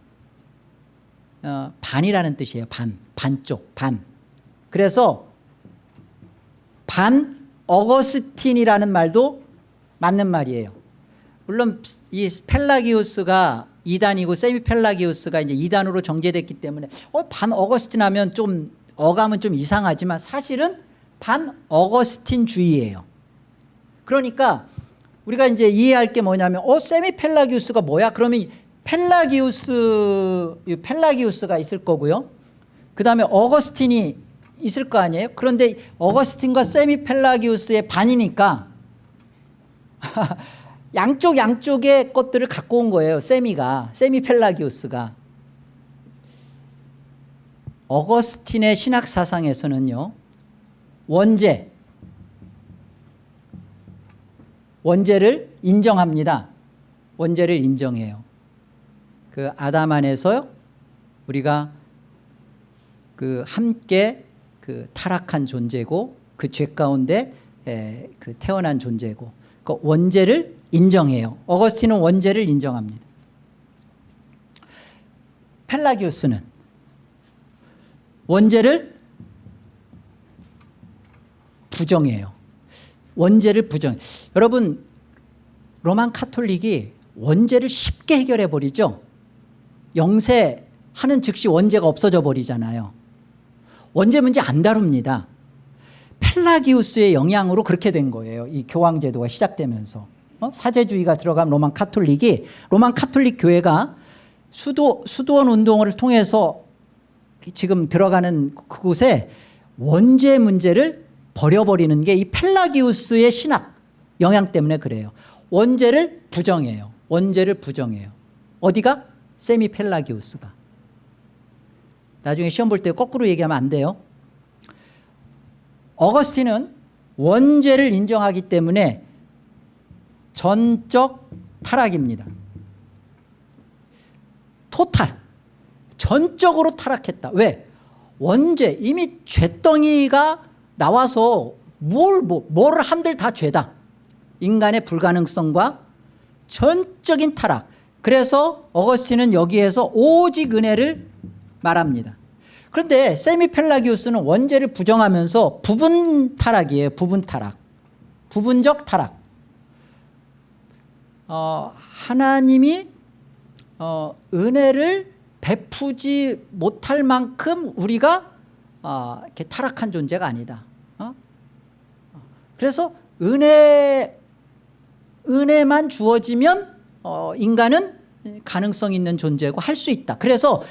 [SPEAKER 1] 어, 반이라는 뜻이에요. 반, 반쪽, 반. 그래서 반 어거스틴이라는 말도 맞는 말이에요. 물론 이 펠라기우스가 이단이고 세미 펠라기우스가 이제 이단으로 정죄됐기 때문에 어, 반 어거스틴 하면 좀 어감은 좀 이상하지만 사실은 반 어거스틴주의예요. 그러니까 우리가 이제 이해할 게 뭐냐면 어 세미 펠라기우스가 뭐야? 그러면 이 펠라기우스 이 펠라기우스가 있을 거고요. 그 다음에 어거스틴이 있을 거 아니에요? 그런데 어거스틴과 세미 펠라기우스의 반이니까 양쪽 양쪽의 것들을 갖고 온 거예요. 세미가 세미 펠라기우스가 어거스틴의 신학 사상에서는요. 원죄 원죄를 인정합니다. 원죄를 인정해요. 그 아담 안에서 우리가 그 함께 그 타락한 존재고 그 죄 가운데 에, 그 태어난 존재고 그 원죄를 인정해요. 어거스틴은 원죄를 인정합니다. 펠라기우스는 원죄를 부정해요. 원죄를 부정. 여러분 로만 카톨릭이 원죄를 쉽게 해결해 버리죠. 영세하는 즉시 원죄가 없어져 버리잖아요. 원죄 문제 안 다룹니다. 펠라기우스의 영향으로 그렇게 된 거예요. 이 교황 제도가 시작되면서. 어? 사제주의가 들어간 Roman Catholic이 Roman Catholic 교회가 수도, 수도원 운동을 통해서 지금 들어가는 그곳에 원죄 문제를 버려버리는 게 이 펠라기우스의 신학 영향 때문에 그래요. 원죄를 부정해요. 원죄를 부정해요. 어디가? 세미 펠라기우스가. 나중에 시험 볼 때 거꾸로 얘기하면 안 돼요. 어거스틴은 원죄를 인정하기 때문에 전적 타락입니다. 토탈. 전적으로 타락했다. 왜? 원죄 이미 죄덩이가 나와서 뭘, 뭐, 뭐를 한들 다 죄다. 인간의 불가능성과 전적인 타락. 그래서 어거스틴은 여기에서 오직 은혜를 말합니다. 그런데 세미펠라기우스는 원죄를 부정하면서 부분 타락이에요. 부분 타락. 부분적 타락. 어, 하나님이 어, 은혜를 베푸지 못할 만큼 우리가 어, 이렇게 타락한 존재가 아니다. 어? 그래서 은혜 은혜만 주어지면 어, 인간은 가능성 있는 존재고 할 수 있다. 그래서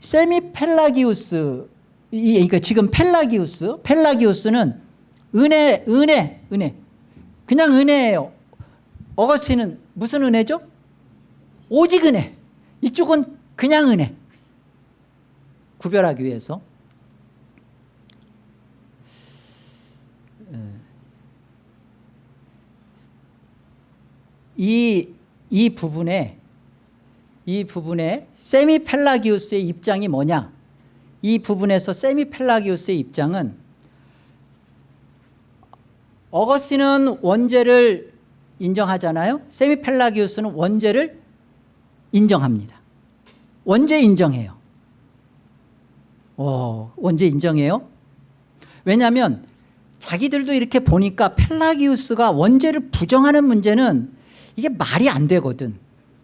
[SPEAKER 1] 세미 펠라기우스 이 그러니까 지금 펠라기우스 펠라기우스는 은혜 은혜 은혜 그냥 은혜예요. 어거스틴은 무슨 은혜죠? 오직 은혜. 이쪽은 그냥 은혜. 구별하기 위해서. 이, 이 부분에 이 부분에 세미펠라기우스의 입장이 뭐냐? 이 부분에서 세미펠라기우스의 입장은 어거스틴은 원죄를 인정하잖아요. 세미펠라기우스는 원죄를 인정합니다. 원죄 인정해요. 오, 원죄 인정해요? 왜냐하면 자기들도 이렇게 보니까 펠라기우스가 원죄를 부정하는 문제는 이게 말이 안 되거든.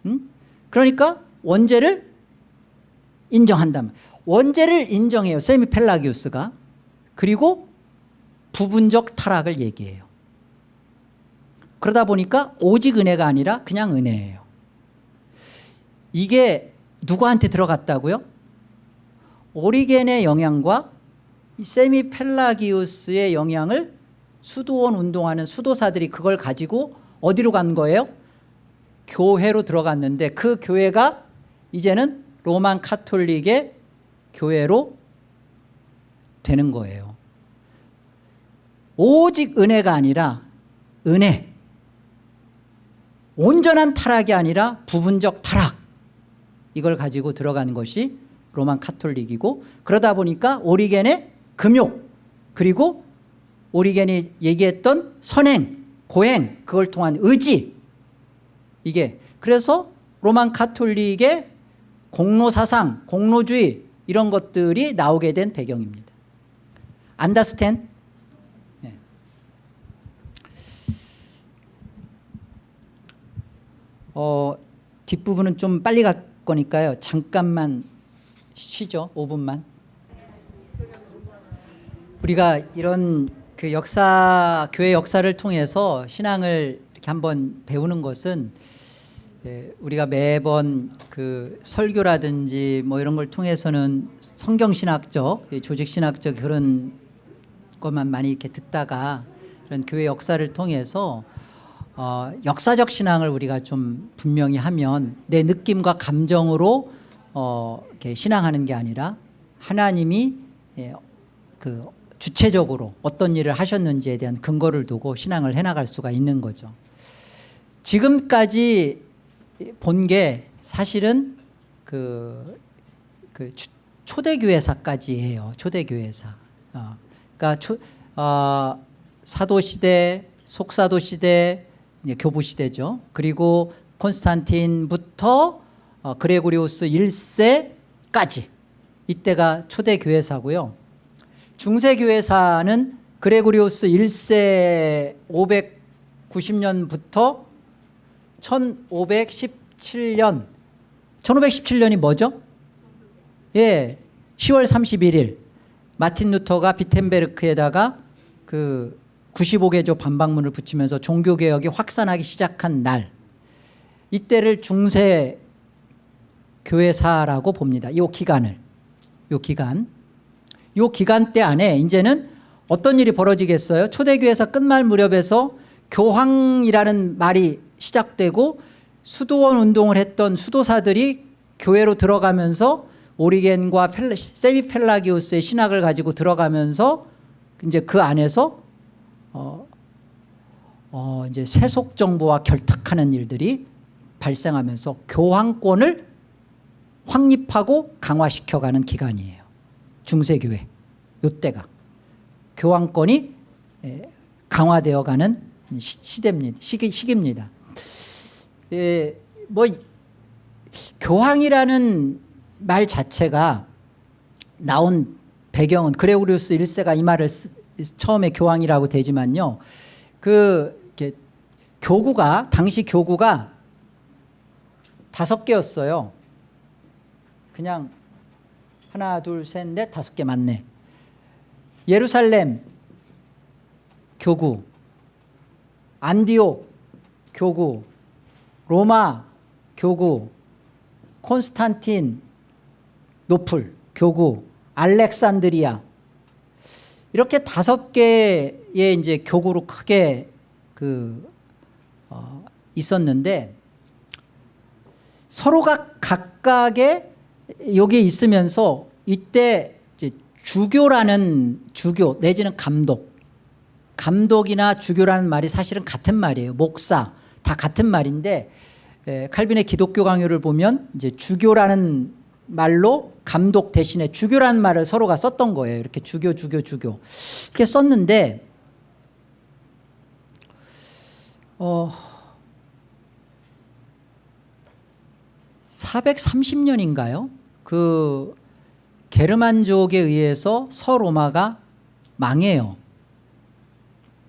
[SPEAKER 1] 응? 그러니까 원죄를 인정한다면 원죄를 인정해요 세미 펠라기우스가 그리고 부분적 타락을 얘기해요 그러다 보니까 오직 은혜가 아니라 그냥 은혜예요 이게 누구한테 들어갔다고요? 오리겐의 영향과 세미 펠라기우스의 영향을 수도원 운동하는 수도사들이 그걸 가지고 어디로 간 거예요? 교회로 들어갔는데 그 교회가 이제는 로만 카톨릭의 교회로 되는 거예요. 오직 은혜가 아니라 은혜. 온전한 타락이 아니라 부분적 타락. 이걸 가지고 들어가는 것이 로만 카톨릭이고 그러다 보니까 오리겐의 금욕 그리고 오리겐이 얘기했던 선행 고행 그걸 통한 의지 이게 그래서 로만 카톨릭의 공로 사상 공로주의 이런 것들이 나오게 된 배경입니다. 안다스텐 네. 어, 뒷부분은 좀 빨리 갈 거니까요. 잠깐만 쉬죠. 5분만. 우리가 이런 그 역사 교회 역사를 통해서 신앙을 이렇게 한번 배우는 것은 예, 우리가 매번 그 설교라든지 뭐 이런 걸 통해서는 성경신학적 예, 조직신학적 그런 것만 많이 이렇게 듣다가 그런 교회 역사를 통해서 어, 역사적 신앙을 우리가 좀 분명히 하면 내 느낌과 감정으로 어, 신앙하는 게 아니라 하나님이 예, 그 주체적으로 어떤 일을 하셨는지에 대한 근거를 두고 신앙을 해나갈 수가 있는 거죠. 지금까지 본 게 사실은 그, 그 초대교회사까지예요. 초대교회사. 어, 그러니까 초, 어, 사도시대, 속사도시대, 교부시대죠. 그리고 콘스탄틴부터 어, 그레고리우스 1세까지 이때가 초대교회사고요. 중세교회사는 그레고리우스 1세 590년부터 1517년 1517년이 뭐죠? 예, 10월 31일 마틴 루터가 비텐베르크에다가 그 95개조 반박문을 붙이면서 종교개혁이 확산하기 시작한 날 이때를 중세 교회사라고 봅니다. 이 기간을 이 기간 이 기간 때 안에 이제는 어떤 일이 벌어지겠어요? 초대교회사 끝말 무렵에서 교황이라는 말이 시작되고 수도원 운동을 했던 수도사들이 교회로 들어가면서 오리겐과 세미펠라기우스의 신학을 가지고 들어가면서 이제 그 안에서 어, 어 이제 세속 정부와 결탁하는 일들이 발생하면서 교황권을 확립하고 강화시켜가는 기간이에요. 중세교회 요때가 교황권이 강화되어가는 시대입니다. 시기, 시기입니다. 예, 뭐 교황이라는 말 자체가 나온 배경은 그레고리우스 1세가 이 말을 쓰, 처음에 교황이라고 되지만요. 그 교구가 당시 교구가 다섯 개였어요. 그냥 하나 둘셋넷 다섯 개 맞네. 예루살렘 교구 안디옥 교구 로마 교구 콘스탄틴 노플 교구 알렉산드리아 이렇게 다섯 개의 이제 교구로 크게 그 어, 있었는데 서로가 각각의 여기에 있으면서 이때 주교라는 주교 내지는 감독 감독이나 주교라는 말이 사실은 같은 말이에요. 목사 다 같은 말인데 에, 칼빈의 기독교 강요를 보면 이제 주교라는 말로 감독 대신에 주교라는 말을 서로가 썼던 거예요. 이렇게 주교 주교 주교 이렇게 썼는데 어 430년인가요? 그 게르만족에 의해서 서로마가 망해요.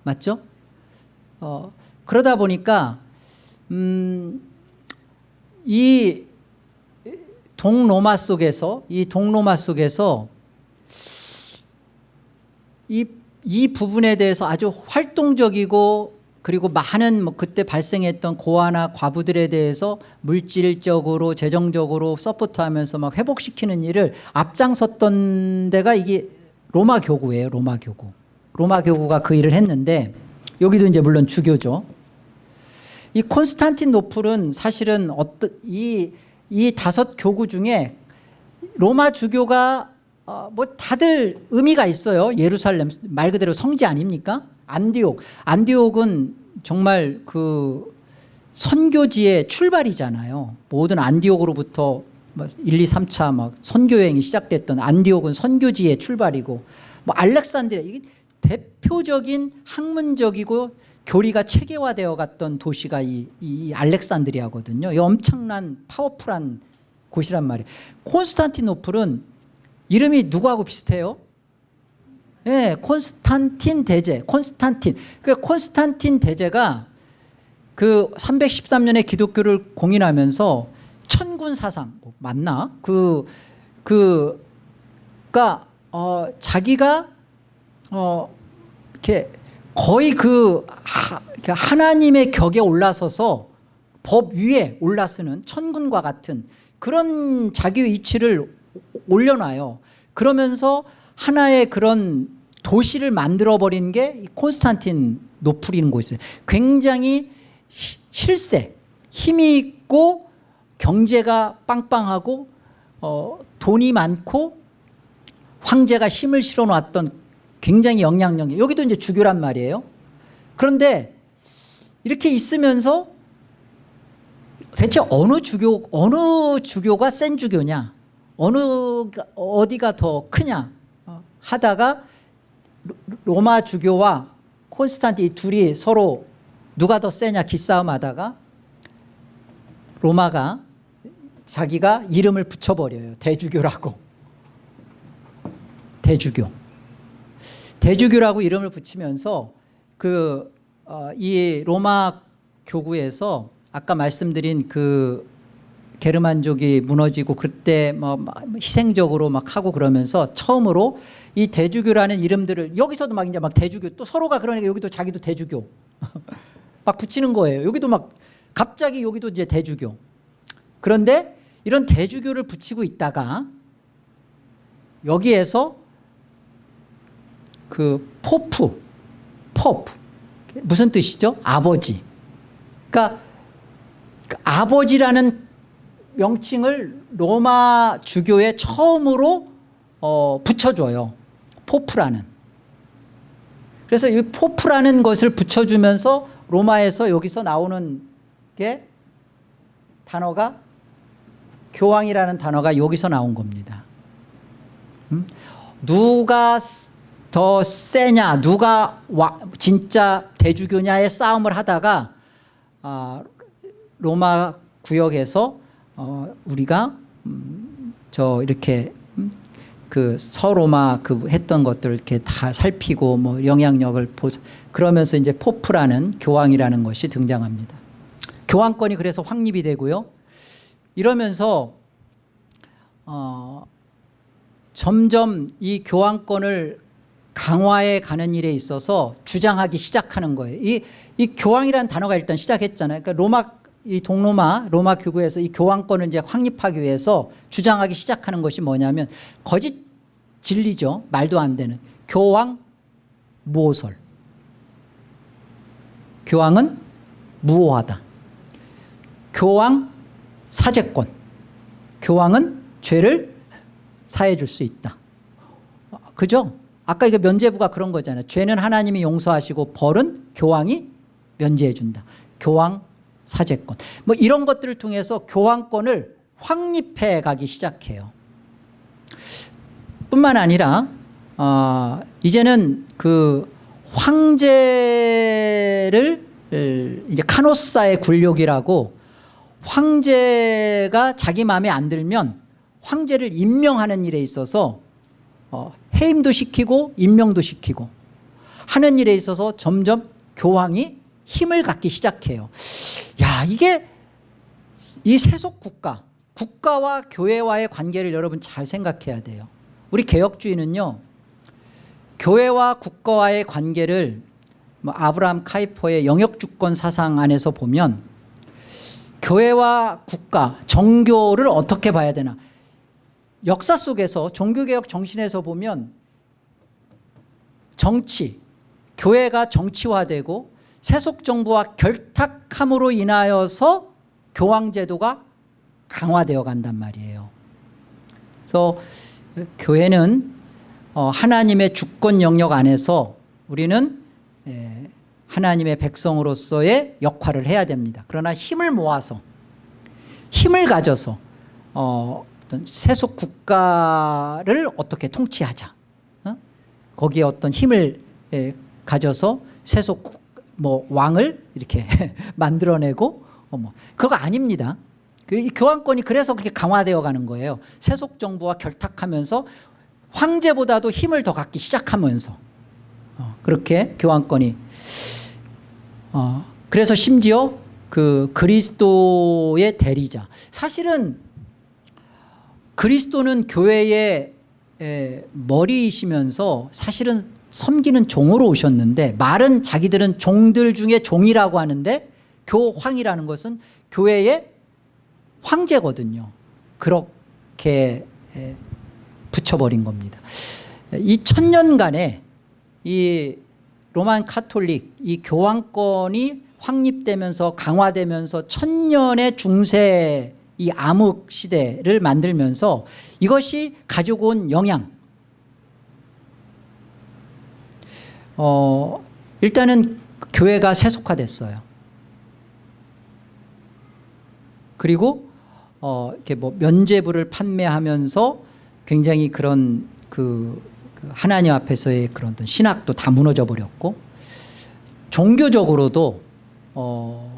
[SPEAKER 1] 맞죠? 어, 그러다 보니까 음, 이 동로마 속에서 이 동로마 속에서 이, 이 부분에 대해서 아주 활동적이고 그리고 많은 뭐 그때 발생했던 고아나 과부들에 대해서 물질적으로 재정적으로 서포트하면서 막 회복시키는 일을 앞장섰던 데가 이게 로마 교구예요. 로마 교구. 로마 교구가 그 일을 했는데 여기도 이제 물론 주교죠. 이 콘스탄틴노플은 사실은 어떤 이, 이 다섯 교구 중에 로마 주교가 어, 뭐 다들 의미가 있어요. 예루살렘 말 그대로 성지 아닙니까? 안디옥. 안디옥은 정말 그 선교지의 출발이잖아요. 모든 안디옥으로부터 1, 2, 3차 막 선교 여행이 시작됐던 안디옥은 선교지의 출발이고 뭐 알렉산드리아 이게 대표적인 학문적이고 교리가 체계화되어 갔던 도시가 이, 이 알렉산드리아거든요. 이 엄청난 파워풀한 곳이란 말이에요. 콘스탄티노플은 이름이 누구하고 비슷해요? 예, 콘스탄틴 대제, 콘스탄틴. 그 콘스탄틴 대제가 그 313년에 기독교를 공인하면서 천군 사상 뭐 맞나? 그 그가 어 자기가 어 이렇게 거의 그 하, 하나님의 격에 올라서서 법 위에 올라서는 천군과 같은 그런 자기 위치를 올려놔요. 그러면서 하나의 그런 도시를 만들어버린 게 콘스탄틴 노플이는 곳이에요. 굉장히 실세, 힘이 있고 경제가 빵빵하고 어, 돈이 많고 황제가 힘을 실어 놨던 굉장히 영향력이 여기도 이제 주교란 말이에요. 그런데 이렇게 있으면서 대체 어느 주교 어느 주교가 센 주교냐? 어느 어디가 더 크냐? 하다가 로마 주교와 콘스탄틴 둘이 서로 누가 더 세냐? 기싸움 하다가 로마가 자기가 이름을 붙여버려요. 대주교라고. 대주교 대주교라고 이름을 붙이면서 그 이 로마 교구에서 아까 말씀드린 그 게르만족이 무너지고 그때 뭐 희생적으로 막 하고 그러면서 처음으로 이 대주교라는 이름들을 여기서도 막 이제 막 대주교 또 서로가 그러니까 여기도 자기도 대주교 막 붙이는 거예요. 여기도 막 갑자기 여기도 이제 대주교. 그런데 이런 대주교를 붙이고 있다가 여기에서 그 Pope, Pope 무슨 뜻이죠? 아버지. 그러니까 아버지라는 명칭을 로마 주교에 처음으로 어, 붙여줘요. Pope라는. 그래서 이 Pope라는 것을 붙여주면서 로마에서 여기서 나오는 게 단어가 교황이라는 단어가 여기서 나온 겁니다. 음? 누가 더 세냐 누가 와, 진짜 대주교냐의 싸움을 하다가 아, 로마 구역에서 어, 우리가 음, 저 이렇게 음, 그 서로마 그 했던 것들을 이렇게 다 살피고 뭐 영향력을 보 그러면서 이제 포프라는 교황이라는 것이 등장합니다. 교황권이 그래서 확립이 되고요. 이러면서 어, 점점 이 교황권을 강화해 가는 일에 있어서 주장하기 시작하는 거예요. 이, 이 교황이라는 단어가 일단 시작했잖아요. 그러니까 로마 이 동로마 로마 교구에서 이 교황권을 이제 확립하기 위해서 주장하기 시작하는 것이 뭐냐면 거짓 진리죠. 말도 안 되는 교황 모설. 교황은 무오하다. 교황 사제권. 교황은 죄를 사해 줄 수 있다. 어, 그죠? 아까 이거 면죄부가 그런 거잖아요. 죄는 하나님이 용서하시고 벌은 교황이 면제해 준다. 교황 사제권. 뭐 이런 것들을 통해서 교황권을 확립해 가기 시작해요. 뿐만 아니라 어, 이제는 그 황제를 이제 카노사의 굴욕이라고 황제가 자기 마음에 안 들면 황제를 임명하는 일에 있어서 어, 해임도 시키고 임명도 시키고 하는 일에 있어서 점점 교황이 힘을 갖기 시작해요. 야 이게 이 세속 국가 국가와 교회와의 관계를 여러분 잘 생각해야 돼요. 우리 개혁주의는요. 교회와 국가와의 관계를 뭐 아브라함 카이퍼의 영역주권 사상 안에서 보면 교회와 국가, 정교를 어떻게 봐야 되나 역사 속에서 종교개혁 정신에서 보면 정치, 교회가 정치화되고 세속정부와 결탁함으로 인하여서 교황제도가 강화되어 간단 말이에요. 그래서 교회는 어, 하나님의 주권 영역 안에서 우리는 예, 하나님의 백성으로서의 역할을 해야 됩니다. 그러나 힘을 모아서 힘을 가져서 어, 어떤 세속 국가를 어떻게 통치하자. 어? 거기에 어떤 힘을 예, 가져서 세속 국, 뭐 왕을 이렇게 만들어내고 어, 뭐 그거 아닙니다. 그이 교황권이 그래서 그렇게 강화되어 가는 거예요. 세속 정부와 결탁하면서 황제보다도 힘을 더 갖기 시작하면서 어, 그렇게 교황권이 어, 그래서 심지어 그 그리스도의 대리자. 사실은 그리스도는 교회의 에, 머리이시면서 사실은 섬기는 종으로 오셨는데 말은 자기들은 종들 중에 종이라고 하는데 교황이라는 것은 교회의 황제거든요. 그렇게 에, 붙여버린 겁니다. 이 천년간에 이 로만 카톨릭 이 교황권이 확립되면서 강화되면서 천년의 중세 이 암흑 시대를 만들면서 이것이 가지고 온 영향. 어, 일단은 교회가 세속화됐어요. 그리고 어, 이렇게 뭐 면제부를 판매하면서 굉장히 그런 그, 그 하나님 앞에서의 그런 신학도 다 무너져 버렸고 종교적으로도 어,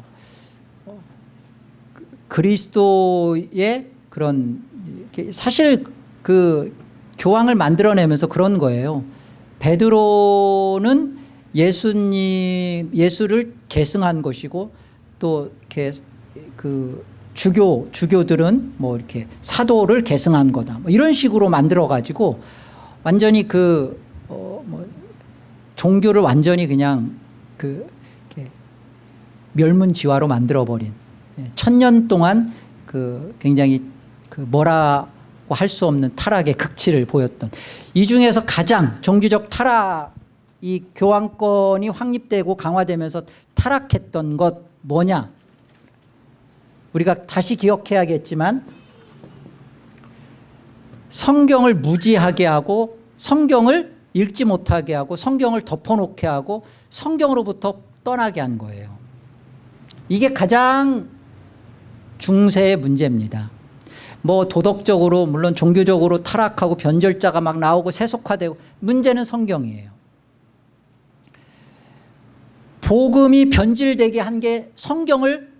[SPEAKER 1] 그- 그리스도의 그런 사실 그 교황을 만들어내면서 그런 거예요. 베드로는 예수님 예수를 계승한 것이고 또 이렇게 그 주교 주교들은 뭐 이렇게 사도를 계승한 거다. 뭐 이런 식으로 만들어 가지고 완전히 그 어 뭐 종교를 완전히 그냥 그 멸문지화로 만들어 버린 예, 천년 동안 그 굉장히 그 뭐라고 할 수 없는 타락의 극치를 보였던. 이 중에서 가장 종교적 타락 이 교황권이 확립되고 강화되면서 타락했던 것 뭐냐? 우리가 다시 기억해야겠지만 성경을 무지하게 하고 성경을 읽지 못하게 하고 성경을 덮어놓게 하고 성경으로부터 떠나게 한 거예요. 이게 가장 중세의 문제입니다. 뭐 도덕적으로 물론 종교적으로 타락하고 변절자가 막 나오고 세속화되고 문제는 성경이에요. 복음이 변질되게 한 게 성경을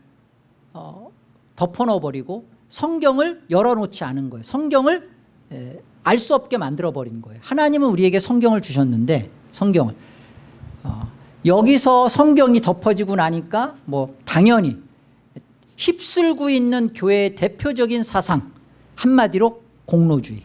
[SPEAKER 1] 어, 덮어넣어버리고 성경을 열어놓지 않은 거예요. 성경을 알 수 없게 만들어버린 거예요. 하나님은 우리에게 성경을 주셨는데 성경을. 어, 여기서 성경이 덮어지고 나니까 뭐 당연히 휩쓸고 있는 교회의 대표적인 사상 한마디로 공로주의.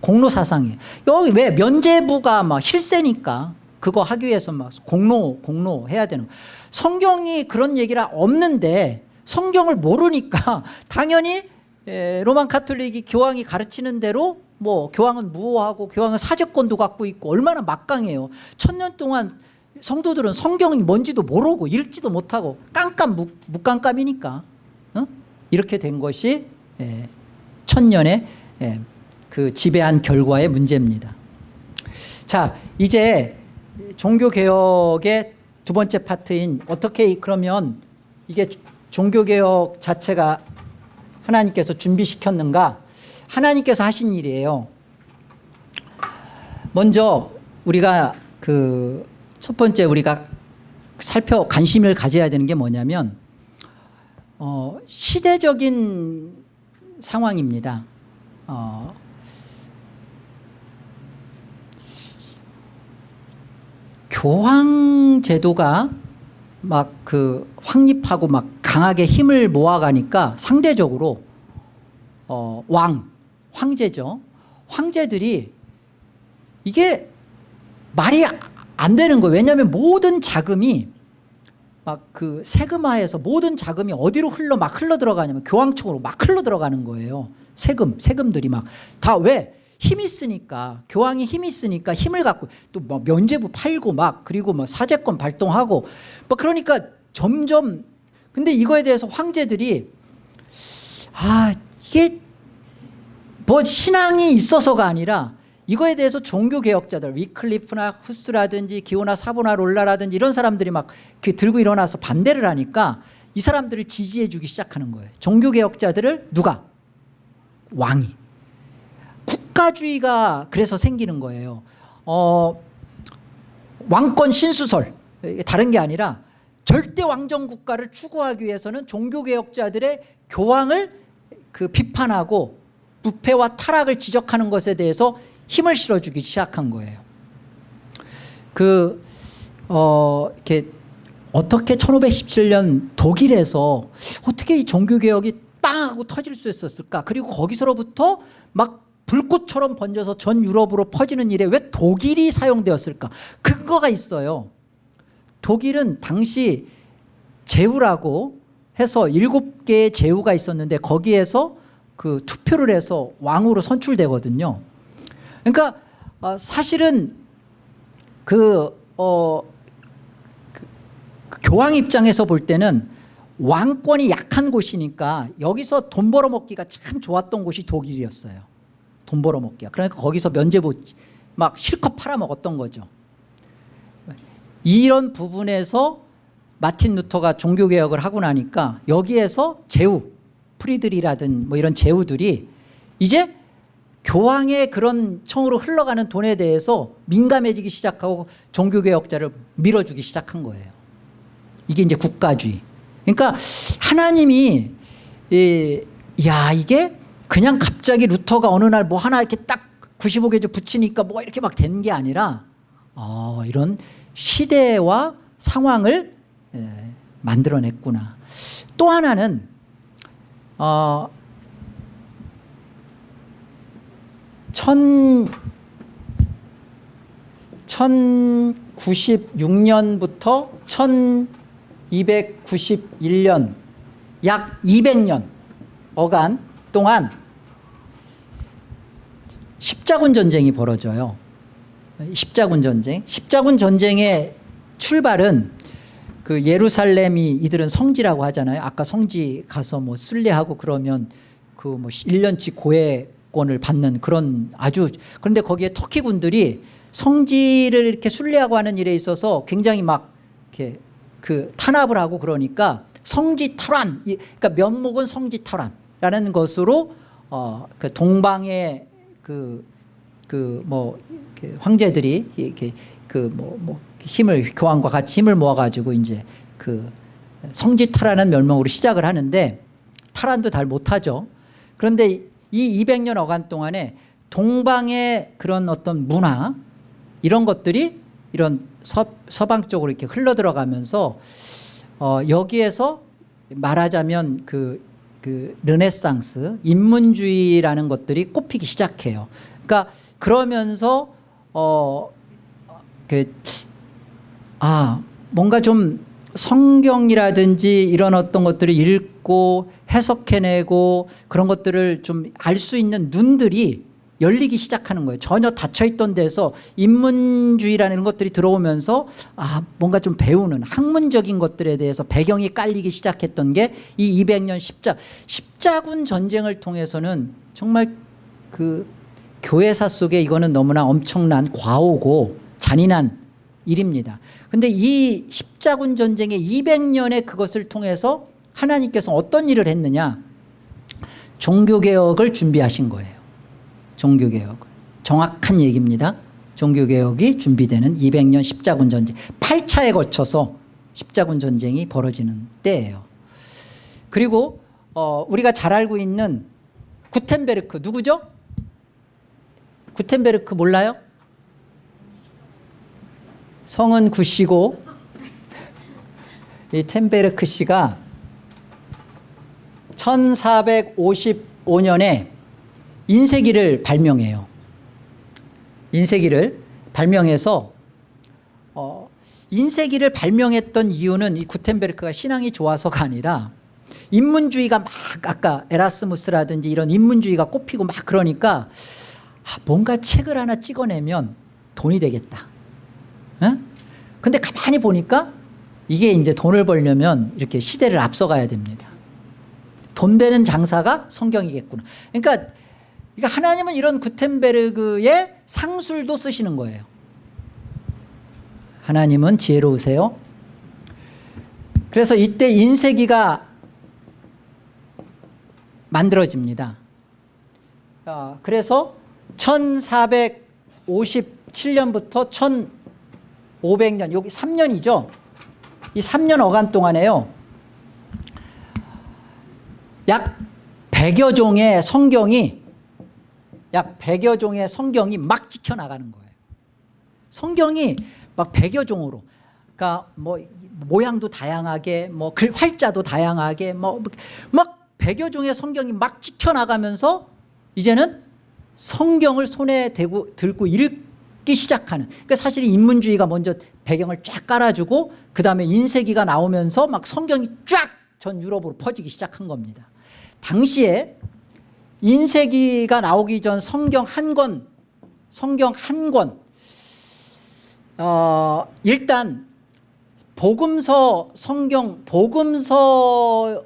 [SPEAKER 1] 공로 사상이에요. 여기 왜 면제부가 막 실세니까 그거 하기 위해서 막 공로 공로 해야 되는. 성경이 그런 얘기가 없는데 성경을 모르니까 당연히 에, 로만 카톨릭이 교황이 가르치는 대로 뭐 교황은 무호하고 교황은 사제권도 갖고 있고 얼마나 막강해요. 천년 동안 성도들은 성경이 뭔지도 모르고 읽지도 못하고 깜깜 묵, 묵깜깜이니까 어? 이렇게 된 것이 예, 천년의 예, 그 지배한 결과의 문제입니다. 자 이제 종교개혁의 두 번째 파트인 어떻게 그러면 이게 종교개혁 자체가 하나님께서 준비시켰는가 하나님께서 하신 일이에요 먼저 우리가 그 첫 번째 우리가 살펴 관심을 가져야 되는 게 뭐냐면 어, 시대적인 상황입니다 어, 교황 제도가 막 그 확립하고 막 강하게 힘을 모아가니까 상대적으로 어, 왕, 황제죠. 황제들이 이게 말이 안 되는 거예요. 왜냐하면 모든 자금이 막 그 세금화해서 모든 자금이 어디로 흘러 막 흘러 들어가냐면 교황청으로 막 흘러 들어가는 거예요. 세금, 세금들이 막 다 왜? 힘이 있으니까 교황이 힘이 있으니까 힘을 갖고 또 뭐 면제부 팔고 막 그리고 뭐 사제권 발동하고 뭐 그러니까 점점 근데 이거에 대해서 황제들이 아 이게 뭐 신앙이 있어서가 아니라 이거에 대해서 종교개혁자들 위클리프나 후스라든지 기호나 사보나 롤라라든지 이런 사람들이 막 들고 일어나서 반대를 하니까 이 사람들을 지지해 주기 시작하는 거예요. 종교개혁자들을 누가? 왕이. 국가주의가 그래서 생기는 거예요. 어, 왕권 신수설. 다른 게 아니라 절대 왕정 국가를 추구하기 위해서는 종교개혁자들의 교황을 그 비판하고 부패와 타락을 지적하는 것에 대해서 힘을 실어주기 시작한 거예요. 그, 어, 이렇게 어떻게 1517년 독일에서 어떻게 이 종교개혁이 빵 하고 터질 수 있었을까? 그리고 거기서로부터 막 불꽃처럼 번져서 전 유럽으로 퍼지는 일에 왜 독일이 사용되었을까? 근거가 있어요. 독일은 당시 제후라고 해서 일곱 개의 제후가 있었는데 거기에서 그 투표를 해서 왕으로 선출되거든요. 그러니까 어, 사실은 그, 어, 그, 그 교황 입장에서 볼 때는 왕권이 약한 곳이니까 여기서 돈 벌어먹기가 참 좋았던 곳이 독일이었어요. 돈 벌어먹기가. 그러니까 거기서 면제부 막 실컷 팔아먹었던 거죠. 이런 부분에서 마틴 루터가 종교개혁을 하고 나니까 여기에서 제후 프리드리히라든 뭐 이런 제후들이 이제 교황의 그런 청으로 흘러가는 돈에 대해서 민감해지기 시작하고 종교개혁자를 밀어주기 시작한 거예요. 이게 이제 국가주의. 그러니까 하나님이 이, 야 이게 그냥 갑자기 루터가 어느 날 뭐 하나 이렇게 딱 95개조 붙이니까 뭐가 이렇게 막된게 아니라 어, 이런 시대와 상황을 예, 만들어냈구나. 또 하나는 어, 천, 1096년부터 1291년 약 200년 어간 동안 십자군 전쟁이 벌어져요. 십자군 전쟁. 십자군 전쟁의 출발은 그 예루살렘이 이들은 성지라고 하잖아요. 아까 성지 가서 뭐 순례하고 그러면 그 뭐 1년치 고해 권을 받는 그런 아주 그런데 거기에 터키 군들이 성지를 이렇게 순례하고 하는 일에 있어서 굉장히 막 이렇게 그 탄압을 하고 그러니까 성지 탈환 그러니까 면목은 성지 탈환라는 것으로 어 그 동방의 그 그 뭐 황제들이 이렇게 그뭐 뭐 힘을 교황과 같이 힘을 모아가지고 이제 그 성지 탈환은 멸망으로 시작을 하는데 탈환도 잘 못하죠. 그런데 이 200년 어간 동안에 동방의 그런 어떤 문화 이런 것들이 이런 서, 서방 쪽으로 이렇게 흘러 들어가면서 어, 여기에서 말하자면 그, 그 르네상스 인문주의라는 것들이 꼽히기 시작해요. 그러니까 그러면서 어, 그, 아 뭔가 좀 성경이라든지 이런 어떤 것들을 읽고 해석해내고 그런 것들을 좀 알 수 있는 눈들이 열리기 시작하는 거예요. 전혀 닫혀있던 데서 인문주의라는 것들이 들어오면서 아 뭔가 좀 배우는 학문적인 것들에 대해서 배경이 깔리기 시작했던 게 이 200년 십자 십자군 전쟁을 통해서는 정말 그 교회사 속에 이거는 너무나 엄청난 과오고 잔인한 일입니다. 근데 이 십자군 전쟁의 200년의 그것을 통해서 하나님께서 어떤 일을 했느냐 종교개혁을 준비하신 거예요. 종교개혁 정확한 얘기입니다. 종교개혁이 준비되는 200년 십자군 전쟁 8차에 거쳐서 십자군 전쟁이 벌어지는 때예요. 그리고 어, 우리가 잘 알고 있는 구텐베르크 누구죠? 구텐베르크 몰라요? 성은 구씨고 이 텐베르크 씨가 1455년에 인쇄기를 발명해요. 인쇄기를 발명해서 어, 인쇄기를 발명했던 이유는 이 구텐베르크가 신앙이 좋아서가 아니라 인문주의가 막 아까 에라스무스라든지 이런 인문주의가 꼽히고 막 그러니까 아, 뭔가 책을 하나 찍어내면 돈이 되겠다. 응? 근데 가만히 보니까 이게 이제 돈을 벌려면 이렇게 시대를 앞서가야 됩니다. 돈 되는 장사가 성경이겠구나. 그러니까 그러니까 하나님은 이런 구텐베르그의 상술도 쓰시는 거예요. 하나님은 지혜로우세요. 그래서 이때 인쇄기가 만들어집니다. 어, 그래서 1457년부터 1500년 여기 3년이죠. 이 3년 어간 동안에요. 약 100여 종의 성경이 약 100여 종의 성경이 막 지켜나가는 거예요. 성경이 막 100여 종으로 그러니까 뭐 모양도 다양하게 뭐 글 활자도 다양하게 뭐막 100여 종의 성경이 막 지켜나가면서 이제는 성경을 손에 대고 들고 읽기 시작하는 그러니까 사실 인문주의가 먼저 배경을 쫙 깔아주고 그 다음에 인쇄기가 나오면서 막 성경이 쫙 전 유럽으로 퍼지기 시작한 겁니다. 당시에 인쇄기가 나오기 전 성경 한 권, 성경 한 권, 어, 일단 복음서 성경 복음서만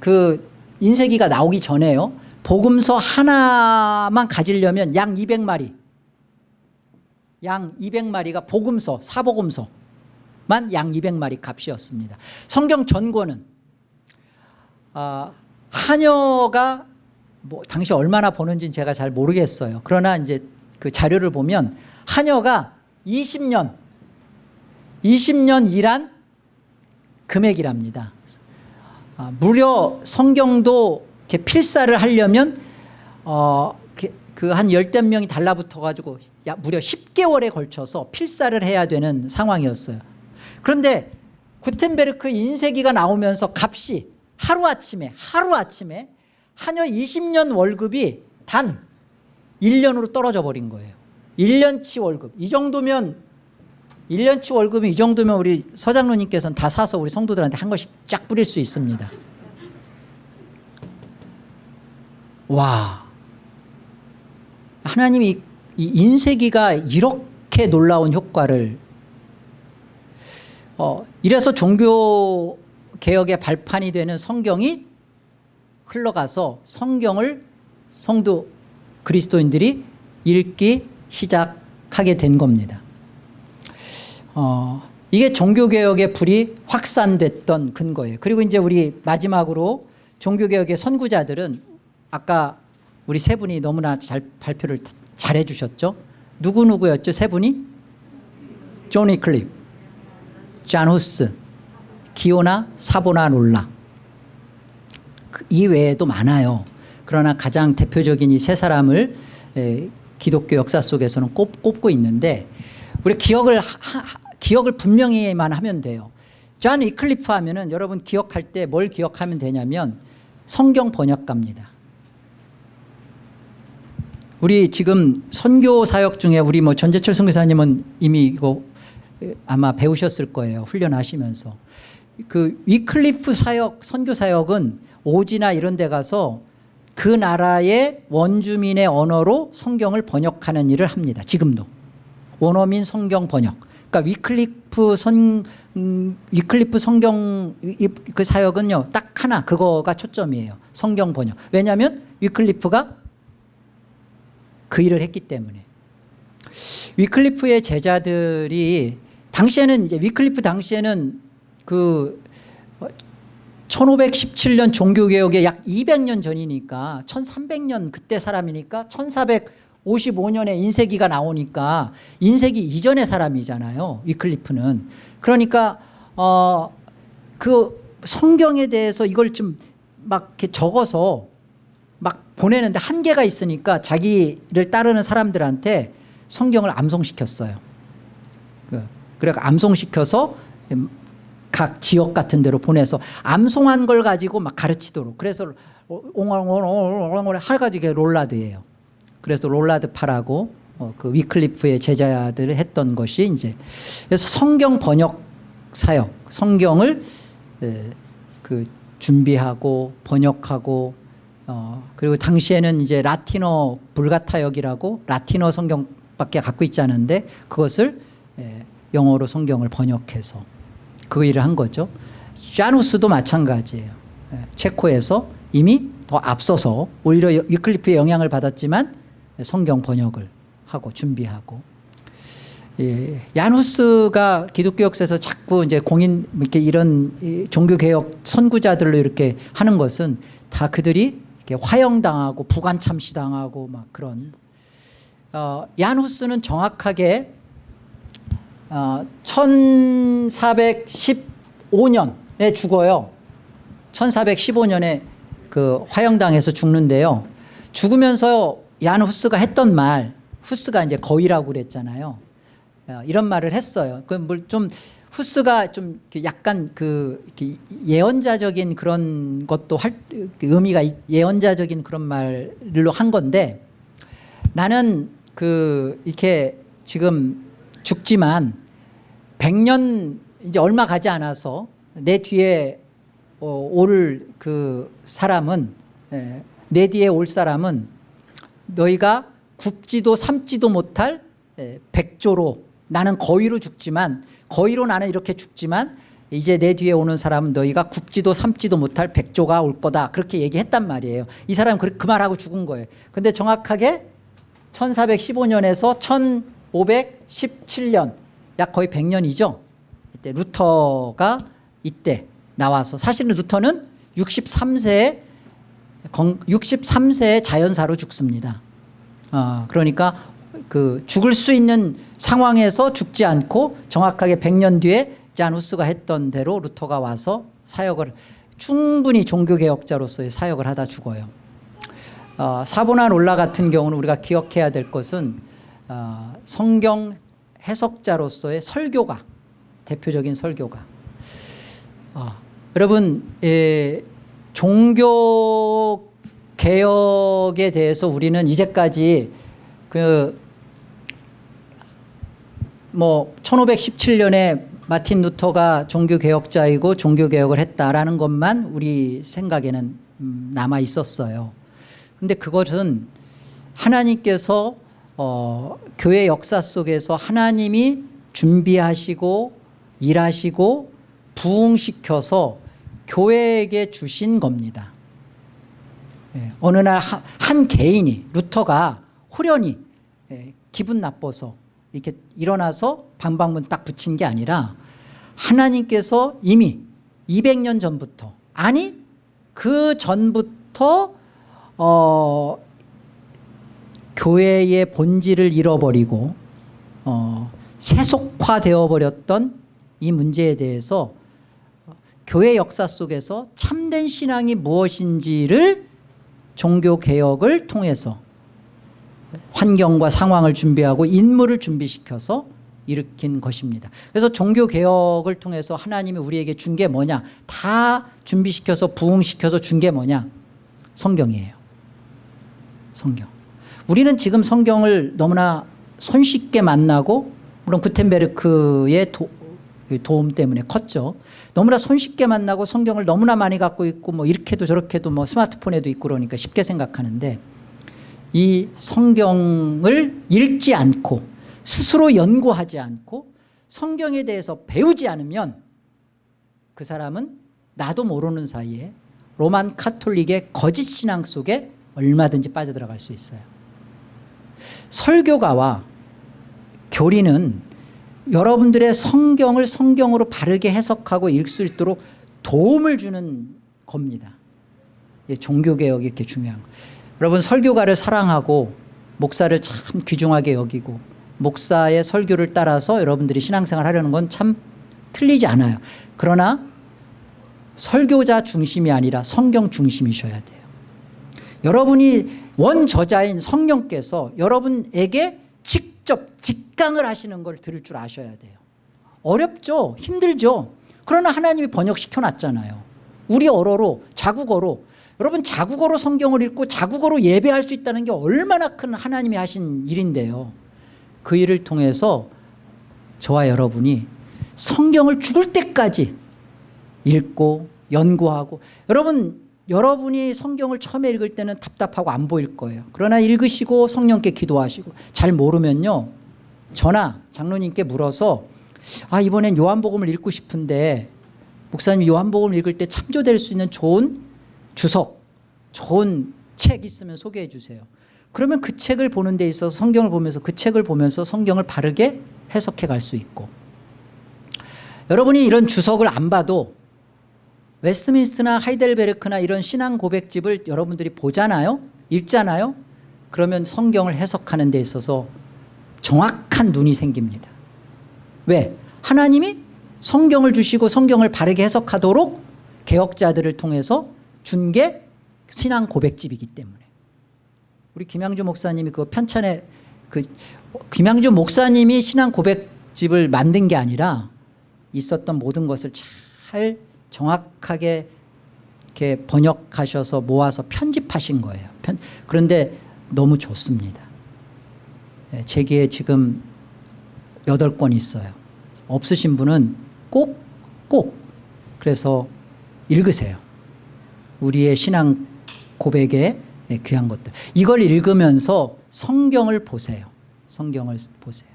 [SPEAKER 1] 그 인쇄기가 나오기 전에요. 복음서 하나만 가지려면 양 200마리, 양 200마리가 복음서, 사복음서만 양 200마리 값이었습니다. 성경 전권은 아, 한여가 뭐 당시 얼마나 버는지는 제가 잘 모르겠어요. 그러나 이제 그 자료를 보면 한여가 20년 20년 일한 금액이랍니다. 아, 무려 성경도 이렇게 필사를 하려면 어, 그한 열댓 명이 달라붙어 가지고 야, 무려 10개월에 걸쳐서 필사를 해야 되는 상황이었어요. 그런데 구텐베르크 인쇄기가 나오면서 값이 하루아침에 하루아침에 한여 20년 월급이 단 1년으로 떨어져 버린 거예요. 1년치 월급. 이 정도면 1년치 월급이 이 정도면 우리 서장로님께서는 다 사서 우리 성도들한테 한 것씩 쫙 뿌릴 수 있습니다. 와. 하나님이 이 인쇄기가 이렇게 놀라운 효과를 어, 이래서 종교 개혁의 발판이 되는 성경이 흘러가서 성경을 성도 그리스도인들이 읽기 시작하게 된 겁니다. 어, 이게 종교개혁의 불이 확산됐던 근거예요. 그리고 이제 우리 마지막으로 종교개혁의 선구자들은 아까 우리 세 분이 너무나 잘 발표를 잘 해주셨죠. 누구누구였죠? 세 분이? 조니 클립, 잔 후스, 기오나 사보나 롤라 그이 외에도 많아요. 그러나 가장 대표적인 이 세 사람을 기독교 역사 속에서는 꼽, 고 있는데 우리 기억을 하, 기억을 분명히만 하면 돼요. 존 위클리프 하면은 여러분 기억할 때 뭘 기억하면 되냐면 성경 번역가입니다. 우리 지금 선교 사역 중에 우리 뭐 전재철 선교사님은 이미 이거 아마 배우셨을 거예요. 훈련하시면서. 그 위클리프 사역 선교 사역은 오지나 이런 데 가서 그 나라의 원주민의 언어로 성경을 번역하는 일을 합니다. 지금도 원어민 성경 번역. 그러니까 위클리프 선 음, 위클리프 성경 이- 그 사역은요 딱 하나 그거가 초점이에요. 성경 번역. 왜냐하면 위클리프가 그 일을 했기 때문에. 위클리프의 제자들이 당시에는 이제 위클리프 당시에는 그 1517년 종교개혁의 약 200년 전이니까 1300년 그때 사람이니까 1455년에 인쇄기가 나오니까 인쇄기 이전의 사람이잖아요 위클리프는. 그러니까 어 그 성경에 대해서 이걸 좀 막 이렇게 적어서 막 보내는데 한계가 있으니까 자기를 따르는 사람들한테 성경을 암송시켰어요. 그- 그래 암송시켜서 각 지역 같은 데로 보내서 암송한 걸 가지고 막 가르치도록 그래서 옹알옹알 할가지게 롤라드예요. 그래서 롤라드 파라고 어, 그 위클리프의 제자들을 했던 것이 이제 그래서 성경 번역 사역 성경을 에, 그 준비하고 번역하고 어, 그리고 당시에는 이제 라틴어 불가타역이라고 라틴어 성경밖에 갖고 있지 않은데 그것을 에, 영어로 성경을 번역해서 그 일을 한 거죠. 샤누스도 마찬가지예요. 예, 체코에서 이미 더 앞서서 오히려 위클리프의 영향을 받았지만 성경 번역을 하고 준비하고 예, 야누스가 기독교 역사에서 자꾸 이제 공인 이렇게 이런 이 종교 개혁 선구자들로 이렇게 하는 것은 다 그들이 이렇게 화형당하고 부관 참시당하고 막 그런 어, 야누스는 정확하게 어, 1415년에 죽어요. 1415년에 그 화형당해서 죽는데요. 죽으면서 얀 후스가 했던 말, 후스가 이제 거의라고 그랬잖아요. 어, 이런 말을 했어요. 그좀 후스가 좀 약간 그 예언자적인 그런 것도 할그 의미가 있- 예언자적인 그런 말로 한 건데 나는 그 이렇게 지금 죽지만 100년 이제 얼마 가지 않아서 내 뒤에 어, 올그 사람은 예, 내 뒤에 올 사람은 너희가 굽지도 삼지도 못할 예, 백조로 나는 거위로 죽지만 거위로 나는 이렇게 죽지만 이제 내 뒤에 오는 사람은 너희가 굽지도 삼지도 못할 백조가 올 거다. 그렇게 얘기했단 말이에요. 이 사람은 그, 그 말하고 죽은 거예요. 근데 정확하게 1415년에서 1517년 약 거의 100년이죠 이때 루터가 이때 나와서 사실은 루터는 63세에 63세에 자연사로 죽습니다. 어, 그러니까 그 죽을 수 있는 상황에서 죽지 않고 정확하게 100년 뒤에 자누스가 했던 대로 루터가 와서 사역을 충분히 종교개혁자로서의 사역을 하다 죽어요. 어, 사보나 롤라 같은 경우는 우리가 기억해야 될 것은 어, 성경 해석자로서의 설교가 대표적인 설교가 어, 여러분 예, 종교 개혁에 대해서 우리는 이제까지 그 뭐 1517년에 마틴 루터가 종교 개혁자이고 종교 개혁을 했다라는 것만 우리 생각에는 음, 남아 있었어요. 근데 그것은 하나님께서 어, 교회 역사 속에서 하나님이 준비하시고 일하시고 부흥시켜서 교회에게 주신 겁니다. 예, 어느 날 한 개인이 루터가 호련히 예, 기분 나빠서 이렇게 일어나서 방방문 딱 붙인 게 아니라 하나님께서 이미 200년 전부터 아니 그 전부터 어, 교회의 본질을 잃어버리고 어, 세속화되어 버렸던 이 문제에 대해서 교회 역사 속에서 참된 신앙이 무엇인지를 종교개혁을 통해서 환경과 상황을 준비하고 인물을 준비시켜서 일으킨 것입니다. 그래서 종교개혁을 통해서 하나님이 우리에게 준 게 뭐냐 다 준비시켜서 부흥시켜서 준 게 뭐냐 성경이에요. 성경. 우리는 지금 성경을 너무나 손쉽게 만나고 물론 구텐베르크의 도, 그 도움 때문에 컸죠. 너무나 손쉽게 만나고 성경을 너무나 많이 갖고 있고 뭐 이렇게도 저렇게도 뭐 스마트폰에도 있고 그러니까 쉽게 생각하는데 이 성경을 읽지 않고 스스로 연구하지 않고 성경에 대해서 배우지 않으면 그 사람은 나도 모르는 사이에 로만 카톨릭의 거짓 신앙 속에 얼마든지 빠져들어갈 수 있어요. 설교가와 교리는 여러분들의 성경을 성경으로 바르게 해석하고 읽을 수 있도록 도움을 주는 겁니다. 예, 종교개혁이 이렇게 중요한 거. 여러분 설교가를 사랑하고 목사를 참 귀중하게 여기고 목사의 설교를 따라서 여러분들이 신앙생활 하려는 건 참 틀리지 않아요. 그러나 설교자 중심이 아니라 성경 중심이셔야 돼요. 여러분이 원저자인 성령께서 여러분에게 직접 직강을 하시는 걸 들을 줄 아셔야 돼요. 어렵죠. 힘들죠. 그러나 하나님이 번역시켜 놨잖아요. 우리 어로로 자국어로 여러분 자국어로 성경을 읽고 자국어로 예배할 수 있다는 게 얼마나 큰 하나님이 하신 일인데요. 그 일을 통해서 저와 여러분이 성경을 죽을 때까지 읽고 연구하고 여러분 여러분이 성경을 처음에 읽을 때는 답답하고 안 보일 거예요. 그러나 읽으시고 성령께 기도하시고 잘 모르면요. 저나 장로님께 물어서 아 이번엔 요한복음을 읽고 싶은데 목사님 요한복음 읽을 때 참조될 수 있는 좋은 주석 좋은 책 있으면 소개해 주세요. 그러면 그 책을 보는 데 있어서 성경을 보면서 그 책을 보면서 성경을 바르게 해석해 갈 수 있고 여러분이 이런 주석을 안 봐도 웨스트민스터나 하이델베르크나 이런 신앙 고백집을 여러분들이 보잖아요? 읽잖아요? 그러면 성경을 해석하는 데 있어서 정확한 눈이 생깁니다. 왜? 하나님이 성경을 주시고 성경을 바르게 해석하도록 개혁자들을 통해서 준 게 신앙 고백집이기 때문에. 우리 김양주 목사님이 그 편찬에 그 김양주 목사님이 신앙 고백집을 만든 게 아니라 있었던 모든 것을 잘 정확하게 이렇게 번역하셔서 모아서 편집하신 거예요. 편, 그런데 너무 좋습니다. 예, 제기에 지금 8권 있어요. 없으신 분은 꼭, 꼭 그래서 읽으세요. 우리의 신앙 고백의 귀한 것들. 이걸 읽으면서 성경을 보세요. 성경을 보세요.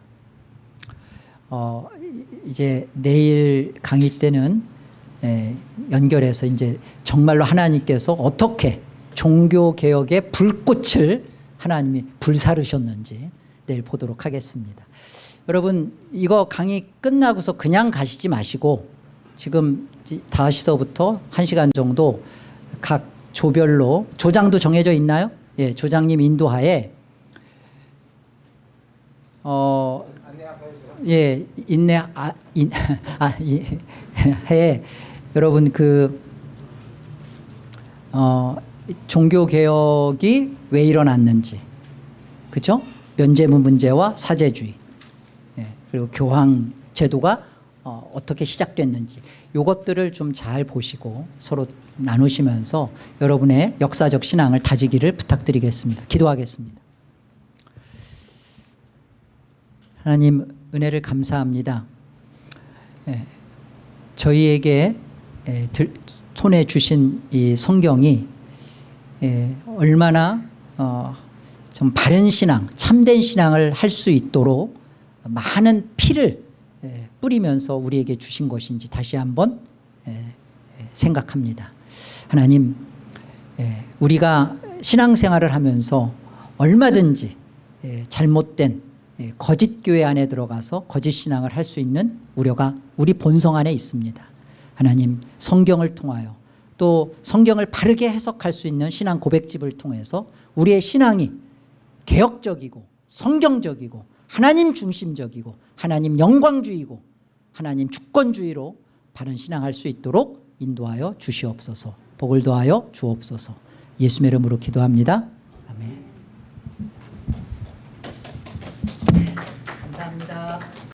[SPEAKER 1] 어, 이제 내일 강의 때는 에, 연결해서 이제 정말로 하나님께서 어떻게 종교 개혁의 불꽃을 하나님이 불사르셨는지 내일 보도록 하겠습니다. 여러분 이거 강의 끝나고서 그냥 가시지 마시고 지금 5시서부터 1시간 정도 각 조별로 조장도 정해져 있나요? 예, 조장님 인도하에 어, 예, 인내 아, 인, 아, 이, 해 여러분 그 어, 종교 개혁이 왜 일어났는지 그렇죠? 면제문 문제와 사제주의 예, 그리고 교황 제도가 어, 어떻게 시작됐는지 이것들을 좀 잘 보시고 서로 나누시면서 여러분의 역사적 신앙을 다지기를 부탁드리겠습니다. 기도하겠습니다. 하나님 은혜를 감사합니다. 예, 저희에게 손에 주신 이 성경이 예, 얼마나 어, 좀 바른 신앙, 참된 신앙을 할 수 있도록 많은 피를 예, 뿌리면서 우리에게 주신 것인지 다시 한번 생각합니다. 하나님 예, 우리가 신앙생활을 하면서 얼마든지 예, 잘못된 예, 거짓 교회 안에 들어가서 거짓 신앙을 할 수 있는 우려가 우리 본성 안에 있습니다. 하나님 성경을 통하여 또 성경을 바르게 해석할 수 있는 신앙 고백집을 통해서 우리의 신앙이 개혁적이고 성경적이고 하나님 중심적이고 하나님 영광주의고 하나님 주권주의로 바른 신앙할 수 있도록 인도하여 주시옵소서 복을 더하여 주옵소서 예수의 이름으로 기도합니다.